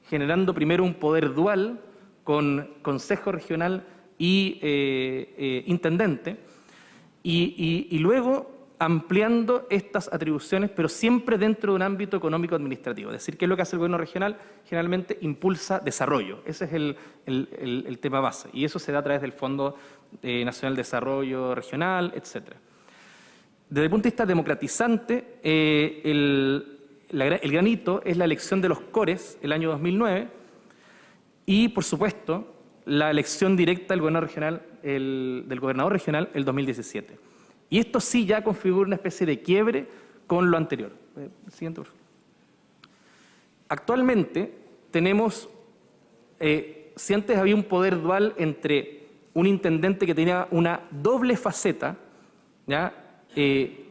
generando primero un poder dual con consejo regional y eh, eh, intendente, y, luego ampliando estas atribuciones, pero siempre dentro de un ámbito económico-administrativo. Es decir, ¿qué es lo que hace el gobierno regional? Generalmente impulsa desarrollo. Ese es el, tema base. Y eso se da a través del Fondo eh, Nacional de Desarrollo Regional, etc. Desde el punto de vista democratizante, el, el granito es la elección de los cores el año 2009 y, por supuesto, la elección directa del gobernador regional, el, del gobernador regional el 2017. Y esto sí ya configura una especie de quiebre con lo anterior. Eh, siguiente, Actualmente tenemos, eh, si antes había un poder dual entre un intendente que tenía una doble faceta, ¿ya? Eh,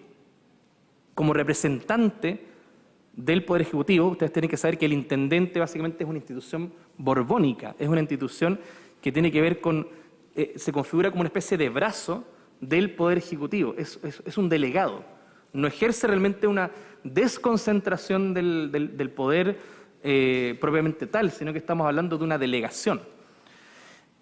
como representante del Poder Ejecutivo, ustedes tienen que saber que el intendente básicamente es una institución borbónica, es una institución que tiene que ver con, eh, se configura como una especie de brazo del Poder Ejecutivo, es, un delegado, no ejerce realmente una desconcentración del, poder eh, propiamente tal, sino que estamos hablando de una delegación.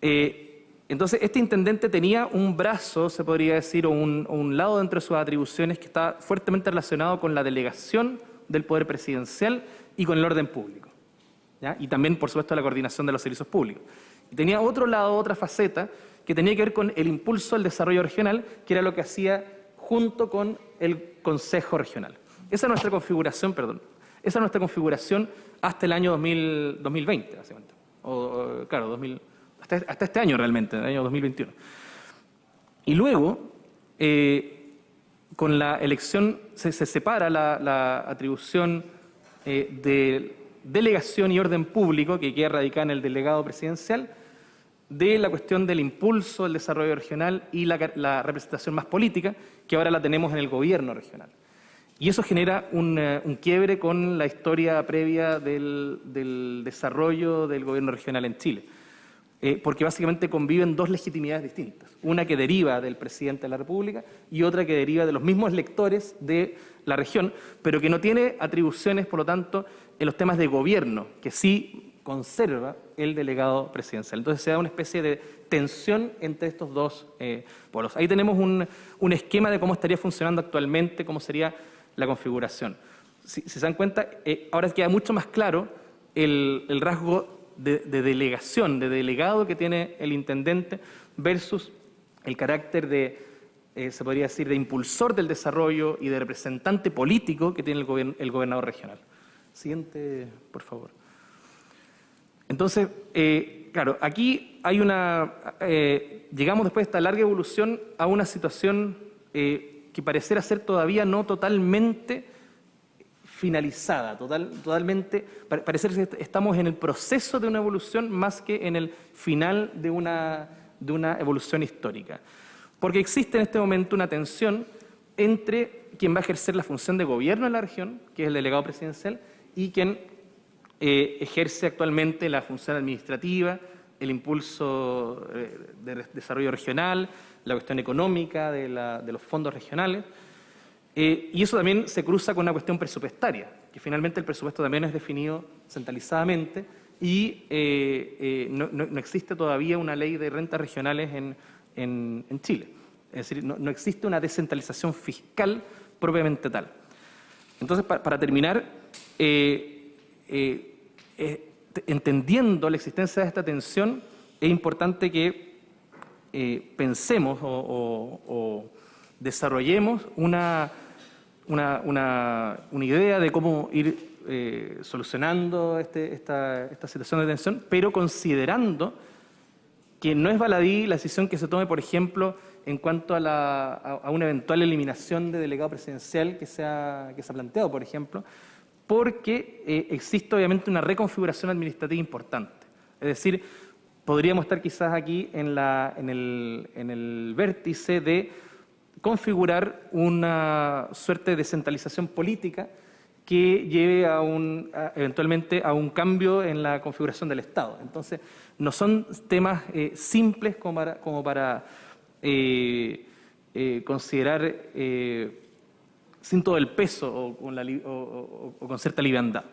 Eh, entonces, este intendente tenía un brazo, se podría decir, o un, o un lado dentro de sus atribuciones que está fuertemente relacionado con la delegación del poder presidencial y con el orden público. Y también, por supuesto, la coordinación de los servicios públicos. Y tenía otro lado, otra faceta, que tenía que ver con el impulso al desarrollo regional, que era lo que hacía junto con el Consejo Regional. Esa es nuestra configuración, perdón, esa es nuestra configuración hasta el año 2020, básicamente. O, claro, 2000, hasta, este año realmente, el año 2021. Y luego, eh, con la elección se, separa la, atribución eh, de delegación y orden público, que queda radicada en el delegado presidencial, de la cuestión del impulso del desarrollo regional y la, representación más política, que ahora la tenemos en el gobierno regional. Y eso genera un, eh, quiebre con la historia previa del, desarrollo del gobierno regional en Chile. Eh, porque básicamente conviven dos legitimidades distintas. Una que deriva del presidente de la República y otra que deriva de los mismos electores de la región, pero que no tiene atribuciones, por lo tanto, en los temas de gobierno, que sí conserva el delegado presidencial. Entonces se da una especie de tensión entre estos dos eh, polos. Ahí tenemos un, esquema de cómo estaría funcionando actualmente, cómo sería la configuración. Si, se dan cuenta, eh, ahora queda mucho más claro el, el rasgo de, delegación, de delegado que tiene el intendente versus el carácter de, eh, se podría decir, de impulsor del desarrollo y de representante político que tiene el, el gobernador regional. Siguiente, por favor. Entonces, eh, claro, aquí hay una, eh, llegamos después de esta larga evolución a una situación que pareciera ser todavía no totalmente finalizada, total, totalmente, parece que estamos en el proceso de una evolución más que en el final de una, de una evolución histórica. Porque existe en este momento una tensión entre quien va a ejercer la función de gobierno en la región, que es el delegado presidencial, y quien eh, ejerce actualmente la función administrativa, el impulso eh, de desarrollo regional, la cuestión económica de, de los fondos regionales. Eh, y eso también se cruza con una cuestión presupuestaria, que finalmente el presupuesto también es definido centralizadamente y eh, eh, no, existe todavía una ley de rentas regionales en, Chile. Es decir, no, existe una descentralización fiscal propiamente tal. Entonces, para, terminar, entendiendo la existencia de esta tensión, es importante que pensemos o desarrollemos una una, una, una idea de cómo ir eh, solucionando este, esta, esta, situación de tensión, pero considerando que no es baladí la decisión que se tome, por ejemplo, en cuanto a, la, a, una eventual eliminación de delegado presidencial que se ha, que se ha planteado, por ejemplo, porque eh, existe obviamente una reconfiguración administrativa importante. Es decir, podríamos estar quizás aquí en, la, en, el, en el vértice de configurar una suerte de descentralización política que lleve a un, eventualmente a un cambio en la configuración del Estado. Entonces, no son temas eh, simples como para, eh, eh, considerar sin todo el peso o con, o con cierta liviandad.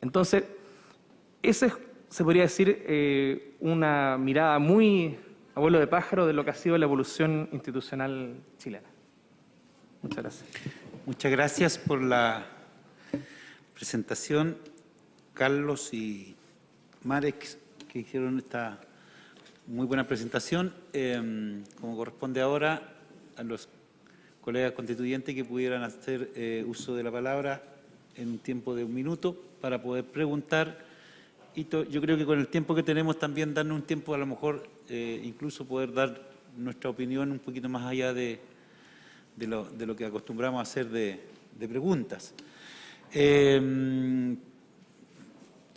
Entonces, esa se podría decir una mirada muy abuelo de pájaro de lo que ha sido la evolución institucional chilena. Muchas gracias. Muchas gracias por la presentación, Carlos y Marek, que hicieron esta muy buena presentación. Em, como corresponde ahora a los colegas constituyentes que pudieran hacer eh, uso de la palabra en un tiempo de un minuto para poder preguntar yo creo que con el tiempo que tenemos también darnos un tiempo a lo mejor eh, incluso poder dar nuestra opinión un poquito más allá de, lo, que acostumbramos a hacer de, preguntas. Eh,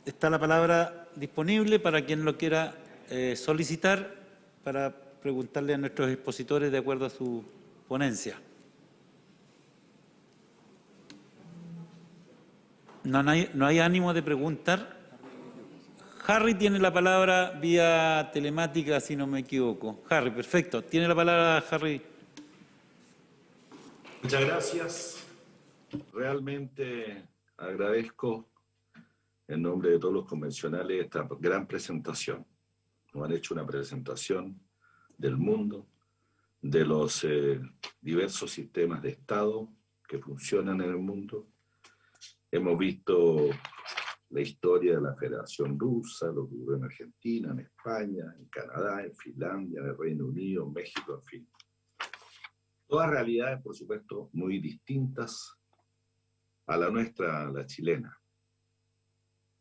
está la palabra disponible para quien lo quiera eh, solicitar para preguntarle a nuestros expositores de acuerdo a su ponencia. No hay, no hay ánimo de preguntar. Harry tiene la palabra vía telemática, si no me equivoco. Harry, perfecto. Tiene la palabra Harry. Muchas gracias. Realmente agradezco en nombre de todos los convencionales esta gran presentación. Nos han hecho una presentación del mundo, de los eh, diversos sistemas de Estado que funcionan en el mundo. Hemos visto la historia de la Federación Rusa, lo que ocurrió en Argentina, en España, en Canadá, en Finlandia, en el Reino Unido, en México, en fin. Todas realidades, por supuesto, muy distintas a la nuestra, la chilena.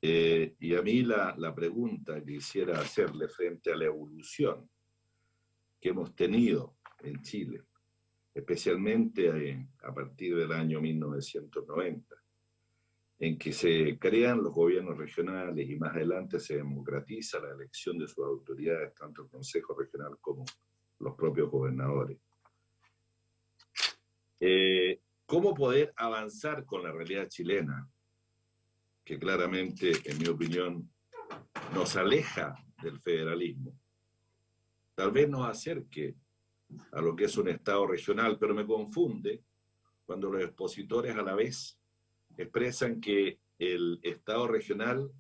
Eh, y a mí la, la pregunta que quisiera hacerle frente a la evolución que hemos tenido en Chile, especialmente eh, a partir del año 1990, en que se crean los gobiernos regionales y más adelante se democratiza la elección de sus autoridades, tanto el Consejo Regional como los propios gobernadores. Eh, ¿Cómo poder avanzar con la realidad chilena? Que claramente, en mi opinión, nos aleja del federalismo. Tal vez nos acerque a lo que es un Estado regional, pero me confunde cuando los expositores a la vez expresan que el Estado regional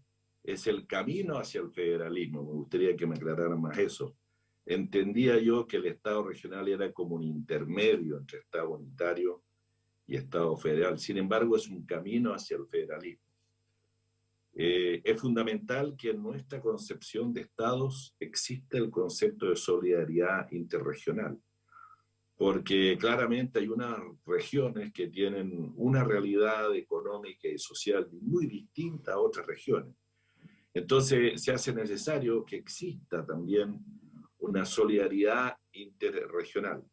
es el camino hacia el federalismo. Me gustaría que me aclararan más eso. Entendía yo que el Estado regional era como un intermedio entre Estado unitario y Estado federal. Sin embargo, es un camino hacia el federalismo. Eh, es fundamental que en nuestra concepción de estados exista el concepto de solidaridad interregional, porque claramente hay unas regiones que tienen una realidad económica y social muy distinta a otras regiones. Entonces se hace necesario que exista también una solidaridad interregional.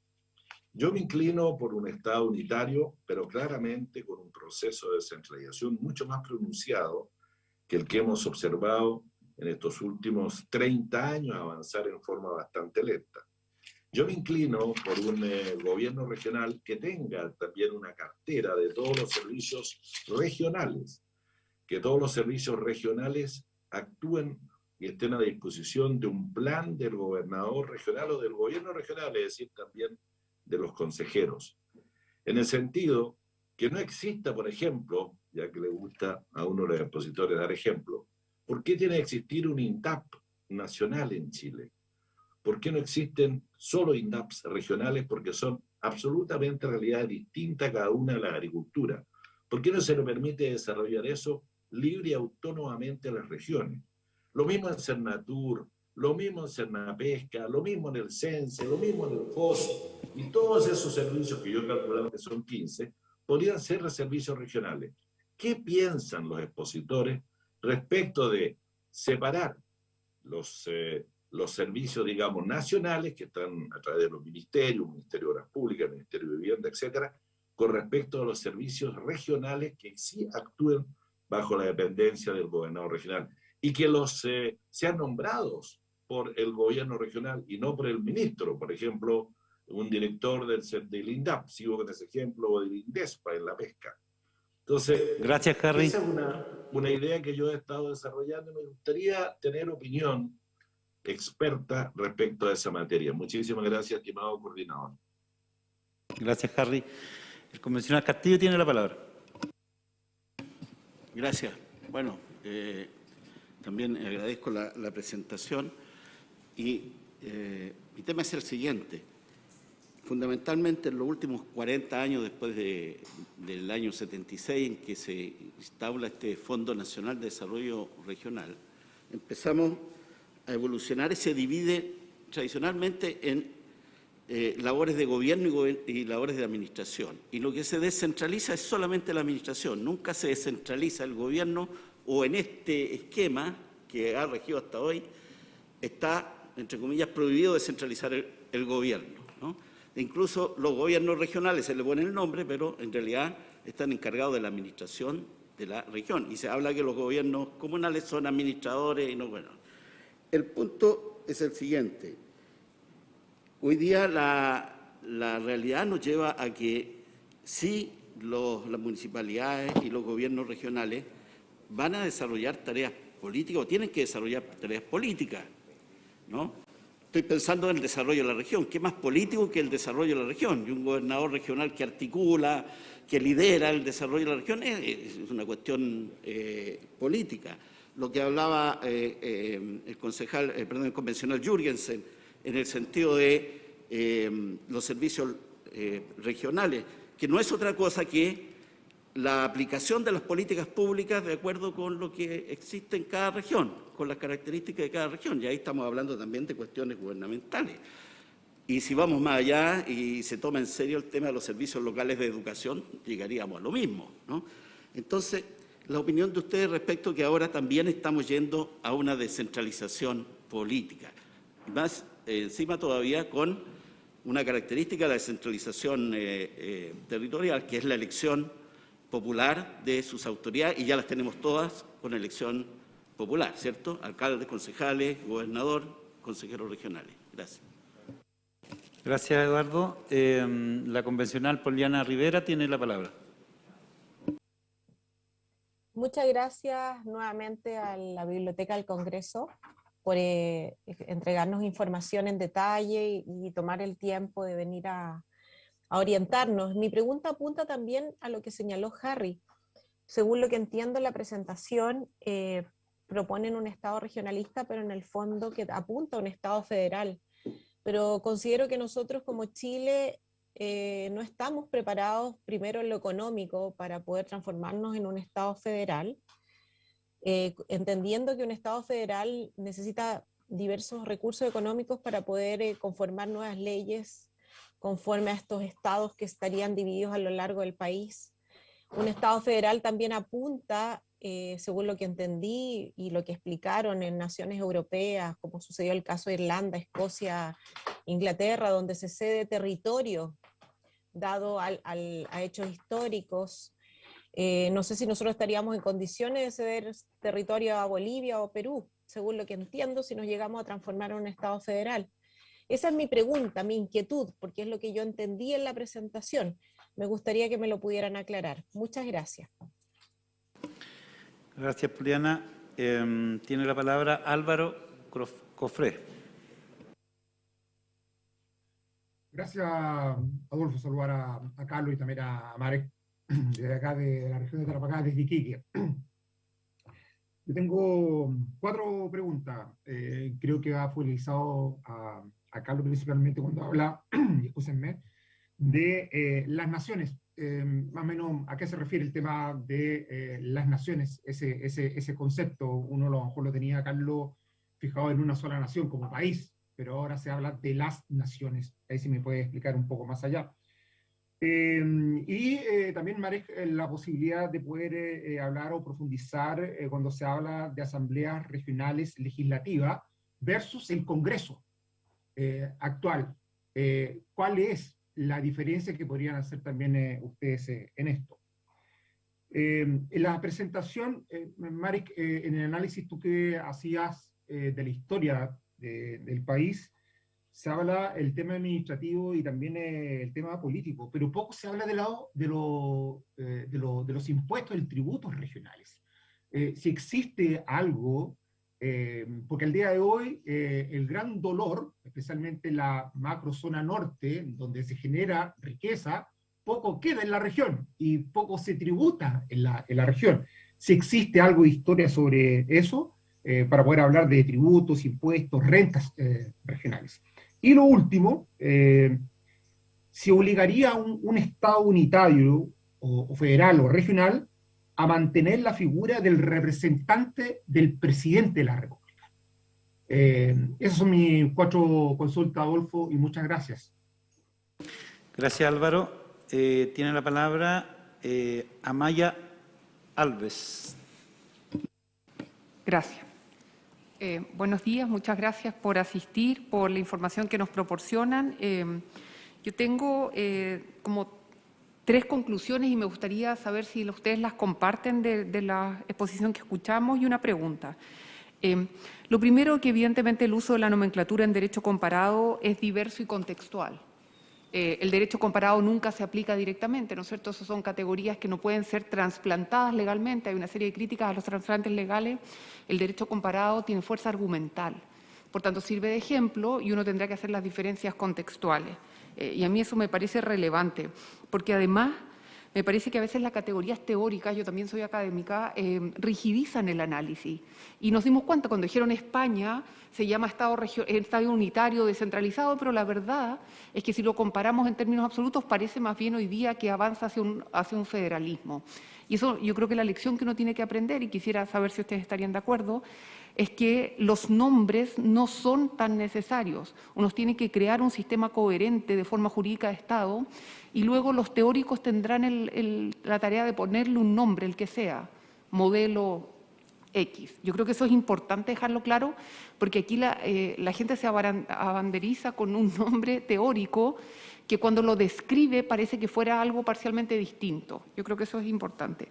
Yo me inclino por un Estado unitario, pero claramente con un proceso de descentralización mucho más pronunciado que el que hemos observado en estos últimos 30 años avanzar en forma bastante lenta. Yo me inclino por un eh, gobierno regional que tenga también una cartera de todos los servicios regionales, que todos los servicios regionales actúen y estén a disposición de un plan del gobernador regional o del gobierno regional, es decir, también de los consejeros. En el sentido que no exista, por ejemplo, ya que le gusta a uno de los expositores dar ejemplo, ¿por qué tiene que existir un INDAP nacional en Chile? ¿Por qué no existen solo INDAPs regionales? Porque son absolutamente realidades distintas cada una de la agricultura. ¿Por qué no se le permite desarrollar eso libre y autónomamente a las regiones? Lo mismo en Cernatur, lo mismo en Cernapesca, lo mismo en el CENSE, lo mismo en el FOS, y todos esos servicios que yo he calculado que son 15, podrían ser los servicios regionales. ¿Qué piensan los expositores respecto de separar los, eh, los servicios, digamos, nacionales, que están a través de los ministerios, Ministerio de Obras Públicas, Ministerio de Vivienda, etcétera, con respecto a los servicios regionales que sí actúen bajo la dependencia del gobernador regional y que los eh, sean nombrados por el gobierno regional y no por el ministro, por ejemplo, un director del, del INDAP, sigo con ese ejemplo, o del INDESPA en la pesca. Entonces, Gracias, Harry. esa es una, una idea que yo he estado desarrollando y me gustaría tener opinión experta respecto a esa materia. Muchísimas gracias, estimado coordinador. Gracias, Harry. El convencional Castillo tiene la palabra. Gracias. Bueno, eh, también agradezco la, la presentación y eh, mi tema es el siguiente. Fundamentalmente en los últimos 40 años después de, del año 76 en que se instaura este Fondo Nacional de Desarrollo Regional, empezamos a evolucionar se divide tradicionalmente en eh, labores de gobierno y, labores de administración. Y lo que se descentraliza es solamente la administración, nunca se descentraliza el gobierno o en este esquema que ha regido hasta hoy, está, entre comillas, prohibido descentralizar el, gobierno. ¿no? incluso los gobiernos regionales se le pone el nombre, pero en realidad están encargados de la administración de la región. Y se habla que los gobiernos comunales son administradores y no, bueno. El punto es el siguiente. Hoy día la, realidad nos lleva a que sí los, las municipalidades y los gobiernos regionales van a desarrollar tareas políticas o tienen que desarrollar tareas políticas, ¿no? Estoy pensando en el desarrollo de la región. ¿Qué más político que el desarrollo de la región? Y un gobernador regional que articula, que lidera el desarrollo de la región es, es una cuestión eh, política. Lo que hablaba eh, eh, el concejal, eh, perdón, el convencional Jürgensen, en el sentido de los servicios regionales, que no es otra cosa que la aplicación de las políticas públicas de acuerdo con lo que existe en cada región, con las características de cada región. Y ahí estamos hablando también de cuestiones gubernamentales. Y si vamos más allá y se toma en serio el tema de los servicios locales de educación, llegaríamos a lo mismo. ¿no? Entonces, la opinión de ustedes respecto a que ahora también estamos yendo a una descentralización política. Más eh, encima todavía con una característica de la descentralización eh, eh, territorial, que es la elección popular de sus autoridades, y ya las tenemos todas con elección popular, ¿cierto? Alcaldes, concejales, gobernador, consejeros regionales. Gracias. Gracias, Eduardo. La convencional Poliana Rivera tiene la palabra. Muchas gracias nuevamente a la Biblioteca del Congreso por eh, entregarnos información en detalle y, tomar el tiempo de venir a, orientarnos. Mi pregunta apunta también a lo que señaló Harry. Según lo que entiendo, la presentación eh, proponen un Estado regionalista, pero en el fondo que apunta a un Estado federal. Pero considero que nosotros como Chile eh, no estamos preparados primero en lo económico para poder transformarnos en un Estado federal, eh, entendiendo que un Estado federal necesita diversos recursos económicos para poder eh, conformar nuevas leyes conforme a estos estados que estarían divididos a lo largo del país. Un Estado federal también apunta, según lo que entendí y lo que explicaron en naciones europeas, como sucedió el caso de Irlanda, Escocia, Inglaterra, donde se cede territorio dado a hechos históricos eh, no sé si nosotros estaríamos en condiciones de ceder territorio a Bolivia o Perú, según lo que entiendo, si nos llegamos a transformar en un Estado federal. Esa es mi pregunta, mi inquietud, porque es lo que yo entendí en la presentación. Me gustaría que me lo pudieran aclarar. Muchas gracias. Gracias, Juliana. Em, tiene la palabra Álvaro Cofré. Gracias, Adolfo, saludar a, a Carlos y también a Marek <clears throat> desde acá de la región de Tarapacá, desde Iquique. <clears throat> Yo tengo cuatro preguntas. Eh, creo que ha focalizado a, a, Carlos principalmente cuando habla, <clears throat> escúsenme, de eh, las naciones. Eh, más o menos, ¿a qué se refiere el tema de las naciones? Ese, ese, concepto, uno a lo mejor lo tenía Carlos fijado en una sola nación como país, pero ahora se habla de las naciones. Ahí sí me puede explicar un poco más allá. Em, y eh, también, Marek, eh, la posibilidad de poder eh, hablar o profundizar cuando se habla de asambleas regionales legislativas versus el Congreso actual. ¿Cuál es la diferencia que podrían hacer también ustedes en esto? Em, en la presentación, Marek, en el análisis tú que hacías de la historia del país, se habla el tema administrativo y también eh, el tema político, pero poco se habla del lado de, eh, de, de, los impuestos, y tributos regionales. Eh, si existe algo, porque al día de hoy el gran dolor, especialmente en la macrozona norte, donde se genera riqueza, poco queda en la región y poco se tributa en la, en la región. Si existe algo de historia sobre eso, para poder hablar de tributos, impuestos, rentas regionales. Y lo último, eh, se obligaría a un, Estado unitario, o, federal o regional, a mantener la figura del representante del presidente de la República. Eh, esas son mis cuatro consultas, Adolfo, y muchas gracias. Gracias, Álvaro. Eh, tiene la palabra Amaya Alves. Gracias. Eh, buenos días, muchas gracias por asistir, por la información que nos proporcionan. Eh, yo tengo eh, como tres conclusiones y me gustaría saber si ustedes las comparten de, la exposición que escuchamos y una pregunta. lo primero que evidentemente el uso de la nomenclatura en derecho comparado es diverso y contextual. Eh, el derecho comparado nunca se aplica directamente, ¿no es cierto? Esas son categorías que no pueden ser trasplantadas legalmente, hay una serie de críticas a los trasplantes legales, el derecho comparado tiene fuerza argumental, por tanto sirve de ejemplo y uno tendrá que hacer las diferencias contextuales. Eh, y a mí eso me parece relevante, porque además me parece que a veces las categorías teóricas, yo también soy académica, eh, rigidizan el análisis. Y nos dimos cuenta cuando dijeron España, se llama Estado, Estado unitario descentralizado, pero la verdad es que si lo comparamos en términos absolutos parece más bien hoy día que avanza hacia un, hacia un federalismo. Y eso yo creo que la lección que uno tiene que aprender, y quisiera saber si ustedes estarían de acuerdo, es que los nombres no son tan necesarios. Uno tiene que crear un sistema coherente de forma jurídica de Estado y luego los teóricos tendrán la tarea de ponerle un nombre, el que sea, modelo X. Yo creo que eso es importante dejarlo claro porque aquí la, eh, la gente se abanderiza con un <laughs> nombre teórico que cuando lo describe parece que fuera algo parcialmente distinto. Yo creo que eso es importante.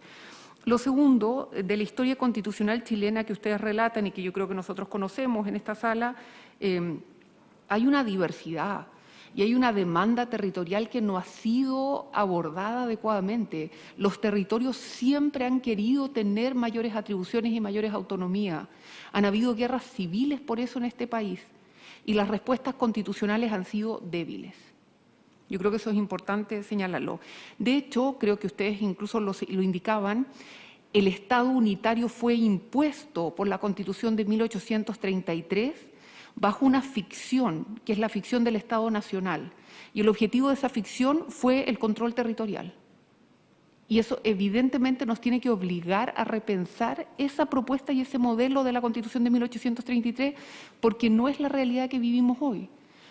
Lo segundo, de la historia constitucional chilena que ustedes relatan y que yo creo que nosotros conocemos en esta sala, eh, hay una diversidad. y hay una demanda territorial que no ha sido abordada adecuadamente. Los territorios siempre han querido tener mayores atribuciones y mayores autonomía. Han habido guerras civiles por eso en este país y las respuestas constitucionales han sido débiles. Yo creo que eso es importante señalarlo. De hecho, creo que ustedes incluso lo, lo indicaban, el Estado unitario fue impuesto por la Constitución de 1833 bajo una ficción, que es la ficción del Estado Nacional. Y el objetivo de esa ficción fue el control territorial. Y eso evidentemente nos tiene que obligar a repensar esa propuesta y ese modelo de la Constitución de 1833, porque no es la realidad que vivimos hoy,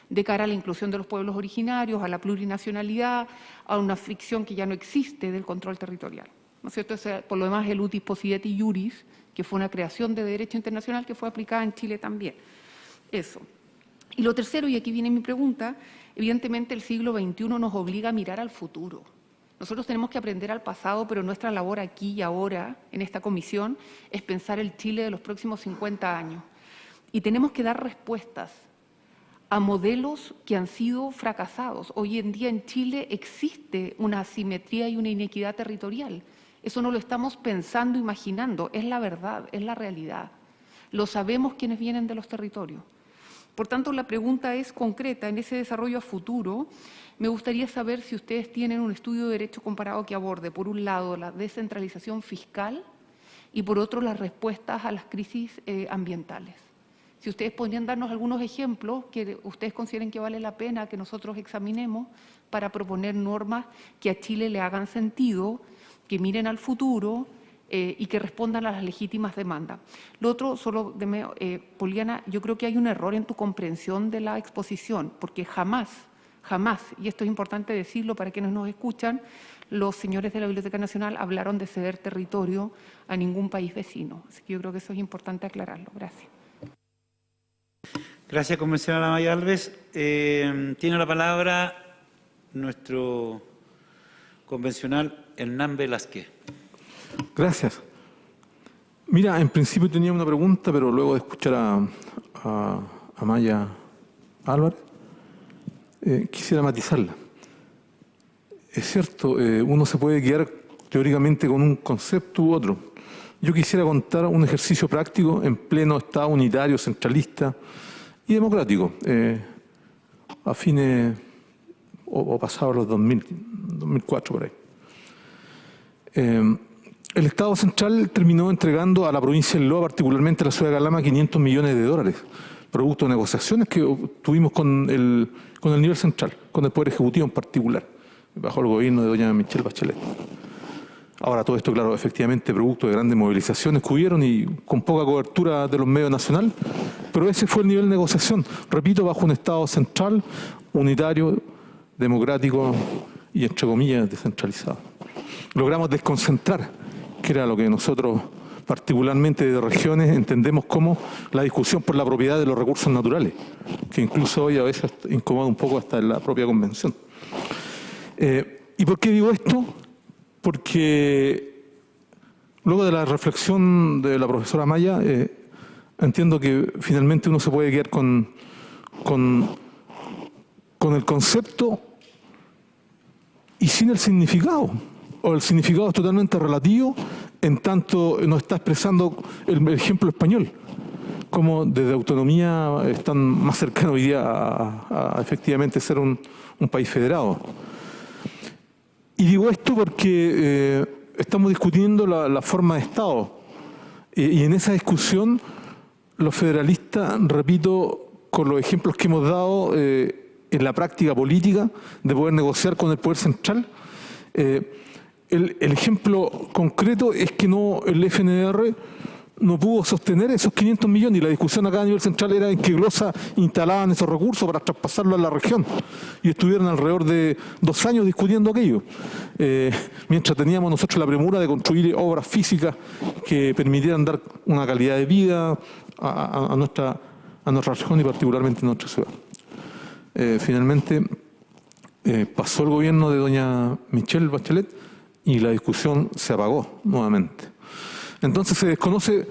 de cara a la inclusión de los pueblos originarios, a la plurinacionalidad, a una ficción que ya no existe del control territorial. ¿No es cierto? por lo demás, el utis possidetis juris, que fue una creación de derecho internacional que fue aplicada en Chile también. Eso. Y lo tercero, y aquí viene mi pregunta, evidentemente el siglo XXI nos obliga a mirar al futuro. Nosotros tenemos que aprender al pasado, pero nuestra labor aquí y ahora, en esta comisión, es pensar el Chile de los próximos 50 años. Y tenemos que dar respuestas a modelos que han sido fracasados. Hoy en día en Chile existe una asimetría y una inequidad territorial. Eso no lo estamos pensando, imaginando, es la verdad, es la realidad. Lo sabemos quienes vienen de los territorios. Por tanto, la pregunta es concreta. En ese desarrollo a futuro, me gustaría saber si ustedes tienen un estudio de derecho comparado que aborde, por un lado, la descentralización fiscal y, por otro, las respuestas a las crisis eh, ambientales. Si ustedes podrían darnos algunos ejemplos que ustedes consideren que vale la pena que nosotros examinemos para proponer normas que a Chile le hagan sentido, que miren al futuro, eh, y que respondan a las legítimas demandas. Lo otro, solo, eh, Poliana, yo creo que hay un error en tu comprensión de la exposición, porque jamás, jamás, y esto es importante decirlo para quienes nos escuchan, los señores de la Biblioteca Nacional hablaron de ceder territorio a ningún país vecino. Así que yo creo que eso es importante aclararlo. Gracias. Gracias, convencional Maya Alves. Eh, tiene la palabra nuestro convencional Hernán Velázquez. Gracias. Mira, en principio tenía una pregunta, pero luego de escuchar a, Maya Álvarez, eh, quisiera matizarla. Es cierto, eh, uno se puede guiar teóricamente con un concepto u otro. Yo quisiera contar un ejercicio práctico en pleno Estado unitario, centralista y democrático, eh, a fines o, o pasados los 2000, 2004 por ahí. El Estado central terminó entregando a la provincia de Loa, particularmente a la ciudad de Calama, 500 millones de dólares, producto de negociaciones que tuvimos con el, con el nivel central, con el Poder Ejecutivo en particular, bajo el gobierno de doña Michelle Bachelet. Ahora todo esto, claro, efectivamente producto de grandes movilizaciones que hubieron y con poca cobertura de los medios nacionales, pero ese fue el nivel de negociación, repito, bajo un Estado central, unitario, democrático y, entre comillas, descentralizado. Logramos desconcentrar que era lo que nosotros particularmente de regiones entendemos como la discusión por la propiedad de los recursos naturales, que incluso hoy a veces incomoda un poco hasta en la propia convención. Eh, ¿Y por qué digo esto? Porque luego de la reflexión de la profesora Maya, eh, entiendo que finalmente uno se puede quedar con, con, el concepto y sin el significado o el significado es totalmente relativo en tanto nos está expresando el ejemplo español, como desde autonomía están más cercanos hoy día a, efectivamente ser un, país federado. Y digo esto porque eh, estamos discutiendo la, forma de Estado. Y en esa discusión los federalistas, repito, con los ejemplos que hemos dado eh, en la práctica política de poder negociar con el poder central, eh, el, ejemplo concreto es que no el FNR no pudo sostener esos 500 millones y la discusión acá a nivel central era en qué glosa instalaban esos recursos para traspasarlo a la región y estuvieron alrededor de dos años discutiendo aquello eh, mientras teníamos nosotros la premura de construir obras físicas que permitieran dar una calidad de vida a, nuestra, a nuestra región y particularmente a nuestra ciudad. Eh, finalmente eh, pasó el gobierno de doña Michelle Bachelet y la discusión se apagó nuevamente. Entonces se desconoce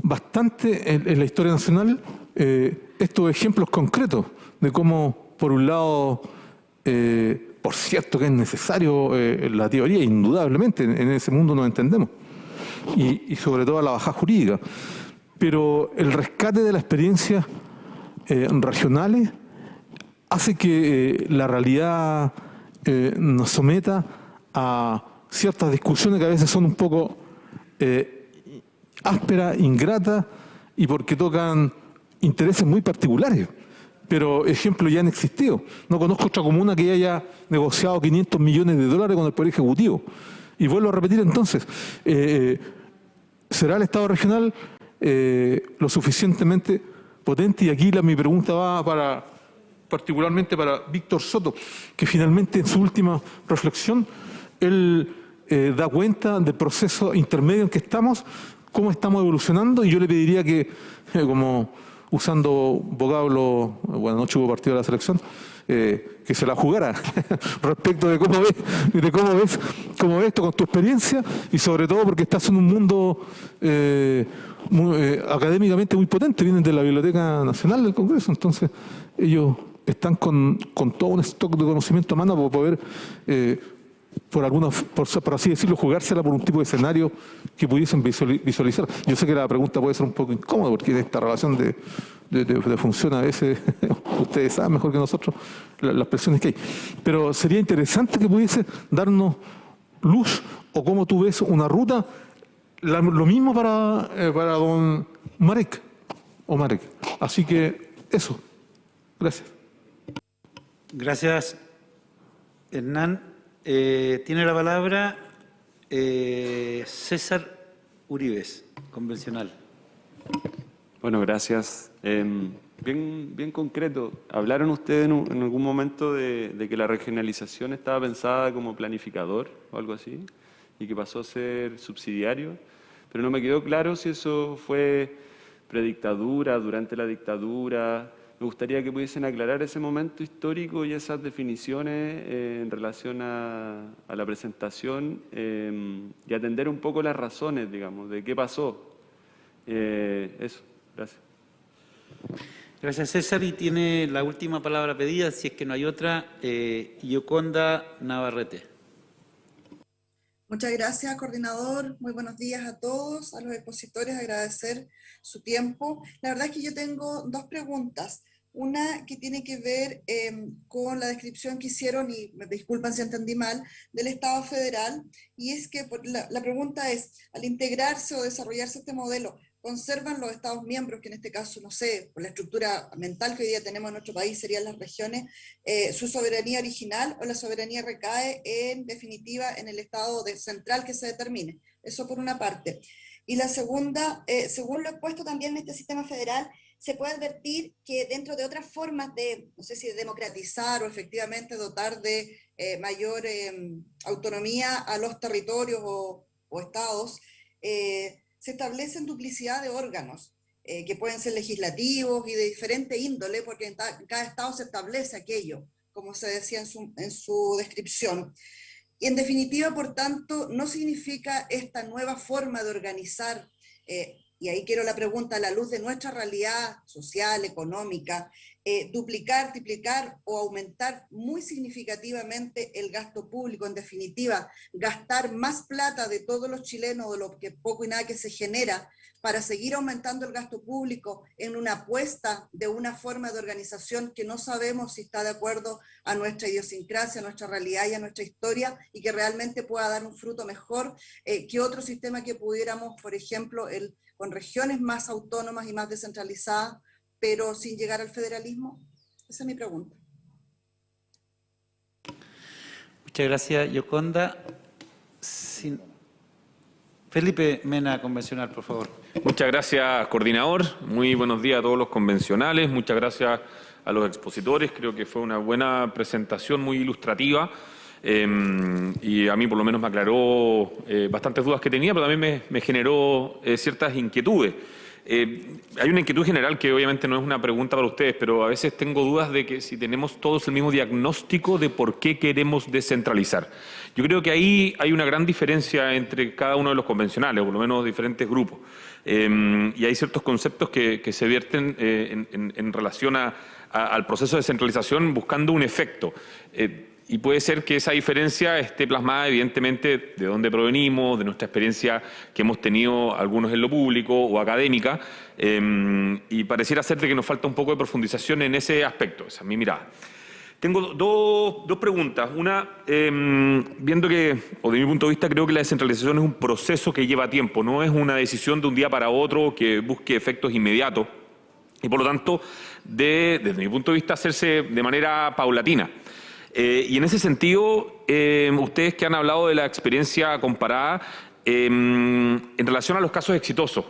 bastante en, la historia nacional eh, estos ejemplos concretos de cómo por un lado, eh, por cierto que es necesario eh, la teoría, indudablemente, en, ese mundo nos entendemos, y, sobre todo la baja jurídica, pero el rescate de las experiencias regionales hace que la realidad nos someta a ciertas discusiones que a veces son un poco ásperas, ingratas, y porque tocan intereses muy particulares pero ejemplos ya han existido. No conozco otra comuna que haya negociado 500 millones de dólares con el Poder Ejecutivo. Y vuelvo a repetir entonces, eh, ¿será el Estado regional eh, lo suficientemente potente? Y aquí la, mi pregunta va para, particularmente para Víctor Soto, que finalmente en su última reflexión, él eh, da cuenta del proceso intermedio en que estamos, cómo estamos evolucionando, y yo le pediría que, como usando vocablo, bueno, no hubo partido de la selección, eh, que se la jugara <laughs> respecto de cómo ves, de cómo ves, cómo ves esto con tu experiencia y sobre todo porque estás en un mundo eh, eh, académicamente muy potente, vienen de la Biblioteca Nacional del Congreso, entonces ellos están con, con todo un stock de conocimiento a mano para poder por alguna, por, así decirlo, jugársela por un tipo de escenario que pudiesen visualizar. Yo sé que la pregunta puede ser un poco incómoda porque esta relación de, de, función a veces, <laughs> ustedes saben mejor que nosotros las presiones que hay. Pero sería interesante que pudiese darnos luz o cómo tú ves una ruta, lo mismo para, eh, para don Marek o Marek. Así que eso. Gracias. Gracias, Hernán. Eh, tiene la palabra eh, César Uribes, convencional. Bueno, gracias. Em, bien, bien concreto, ¿hablaron ustedes en, algún momento de, que la regionalización estaba pensada como planificador o algo así? Y que pasó a ser subsidiario. Pero no me quedó claro si eso fue predictadura, durante la dictadura, me gustaría que pudiesen aclarar ese momento histórico y esas definiciones eh, en relación a, la presentación em, y atender un poco las razones, digamos, de qué pasó. Eh, eso, gracias. Gracias César y tiene la última palabra pedida, si es que no hay otra, eh, Yoconda Navarrete. Muchas gracias, coordinador. Muy buenos días a todos, a los expositores, agradecer su tiempo. La verdad es que yo tengo dos preguntas. Una que tiene que ver em, con la descripción que hicieron, y me disculpan si entendí mal, del Estado federal, y es que la, pregunta es, al integrarse o desarrollarse este modelo, ¿conservan los Estados miembros, que en este caso, no sé, por la estructura mental que hoy día tenemos en nuestro país, serían las regiones, eh, su soberanía original o la soberanía recae en definitiva en el Estado central que se determine? Eso por una parte. Y la segunda, eh, según lo expuesto también en este sistema federal, se puede advertir que dentro de otras formas de, no sé si de democratizar o efectivamente dotar de eh, mayor em, autonomía a los territorios o, estados, eh, se establecen duplicidad de órganos, eh, que pueden ser legislativos y de diferente índole, porque en, cada estado se establece aquello, como se decía en su, en su descripción. Y en definitiva, por tanto, no significa esta nueva forma de organizar y ahí quiero la pregunta a la luz de nuestra realidad social, económica, eh, duplicar, triplicar o aumentar muy significativamente el gasto público, en definitiva, gastar más plata de todos los chilenos, de lo que poco y nada que se genera, para seguir aumentando el gasto público en una apuesta de una forma de organización que no sabemos si está de acuerdo a nuestra idiosincrasia, a nuestra realidad y a nuestra historia, y que realmente pueda dar un fruto mejor eh, que otro sistema que pudiéramos, por ejemplo, el con regiones más autónomas y más descentralizadas, pero sin llegar al federalismo? Esa es mi pregunta. Muchas gracias, Yoconda. Felipe Mena, convencional, por favor. Muchas gracias, coordinador. Muy buenos días a todos los convencionales. Muchas gracias a los expositores. Creo que fue una buena presentación, muy ilustrativa. Em, y a mí por lo menos me aclaró eh, bastantes dudas que tenía, pero también me, generó eh, ciertas inquietudes. Eh, hay una inquietud general que obviamente no es una pregunta para ustedes, pero a veces tengo dudas de que si tenemos todos el mismo diagnóstico de por qué queremos descentralizar. Yo creo que ahí hay una gran diferencia entre cada uno de los convencionales, o por lo menos diferentes grupos. Eh, y hay ciertos conceptos que, que se vierten eh, en, en, relación a, a, al proceso de descentralización buscando un efecto. Eh, y puede ser que esa diferencia esté plasmada evidentemente de dónde provenimos, de nuestra experiencia que hemos tenido algunos en lo público o académica, eh, y pareciera ser de que nos falta un poco de profundización en ese aspecto, esa es mi mirada. Tengo dos, dos preguntas. Una, eh, viendo que, o de mi punto de vista, creo que la descentralización es un proceso que lleva tiempo, no es una decisión de un día para otro que busque efectos inmediatos y por lo tanto, de, desde mi punto de vista, hacerse de manera paulatina. Eh, y en ese sentido, eh, ustedes que han hablado de la experiencia comparada, eh, en relación a los casos exitosos,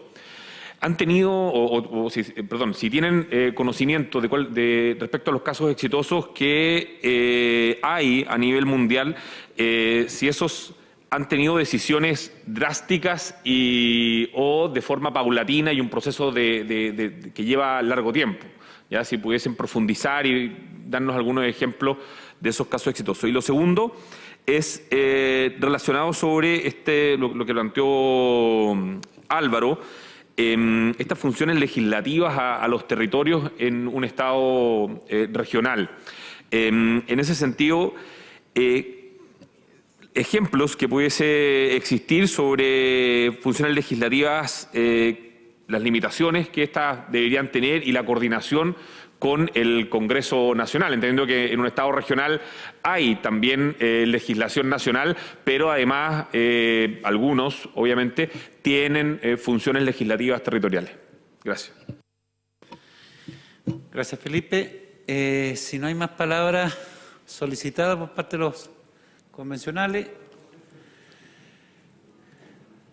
han tenido, o, o, si, perdón, si tienen eh, conocimiento de, cuál, de, respecto a los casos exitosos que eh, hay a nivel mundial, eh, si esos han tenido decisiones drásticas y, o de forma paulatina y un proceso de, que lleva largo tiempo. ¿ya? Si pudiesen profundizar y darnos algunos ejemplos de esos casos exitosos. Y lo segundo es relacionado sobre este, lo, lo que planteó Álvaro, eh, estas funciones legislativas a, los territorios en un Estado eh, regional. Eh, en ese sentido, eh, ejemplos que pudiese existir sobre funciones legislativas, eh, las limitaciones que éstas deberían tener y la coordinación con el Congreso Nacional, entendiendo que en un Estado regional hay también eh, legislación nacional, pero además eh, algunos, obviamente, tienen eh, funciones legislativas territoriales. Gracias. Gracias, Felipe. Si no hay más palabras solicitadas por parte de los convencionales,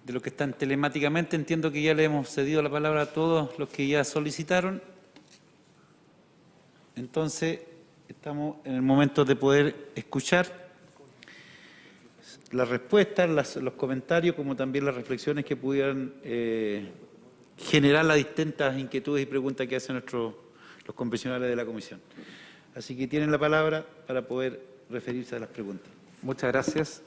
de los que están telemáticamente, entiendo que ya le hemos cedido la palabra a todos los que ya solicitaron. Entonces, estamos en el momento de poder escuchar las respuestas, los comentarios, como también las reflexiones que pudieran eh, generar las distintas inquietudes y preguntas que hacen nuestros, los convencionales de la comisión. Así que tienen la palabra para poder referirse a las preguntas. Muchas gracias.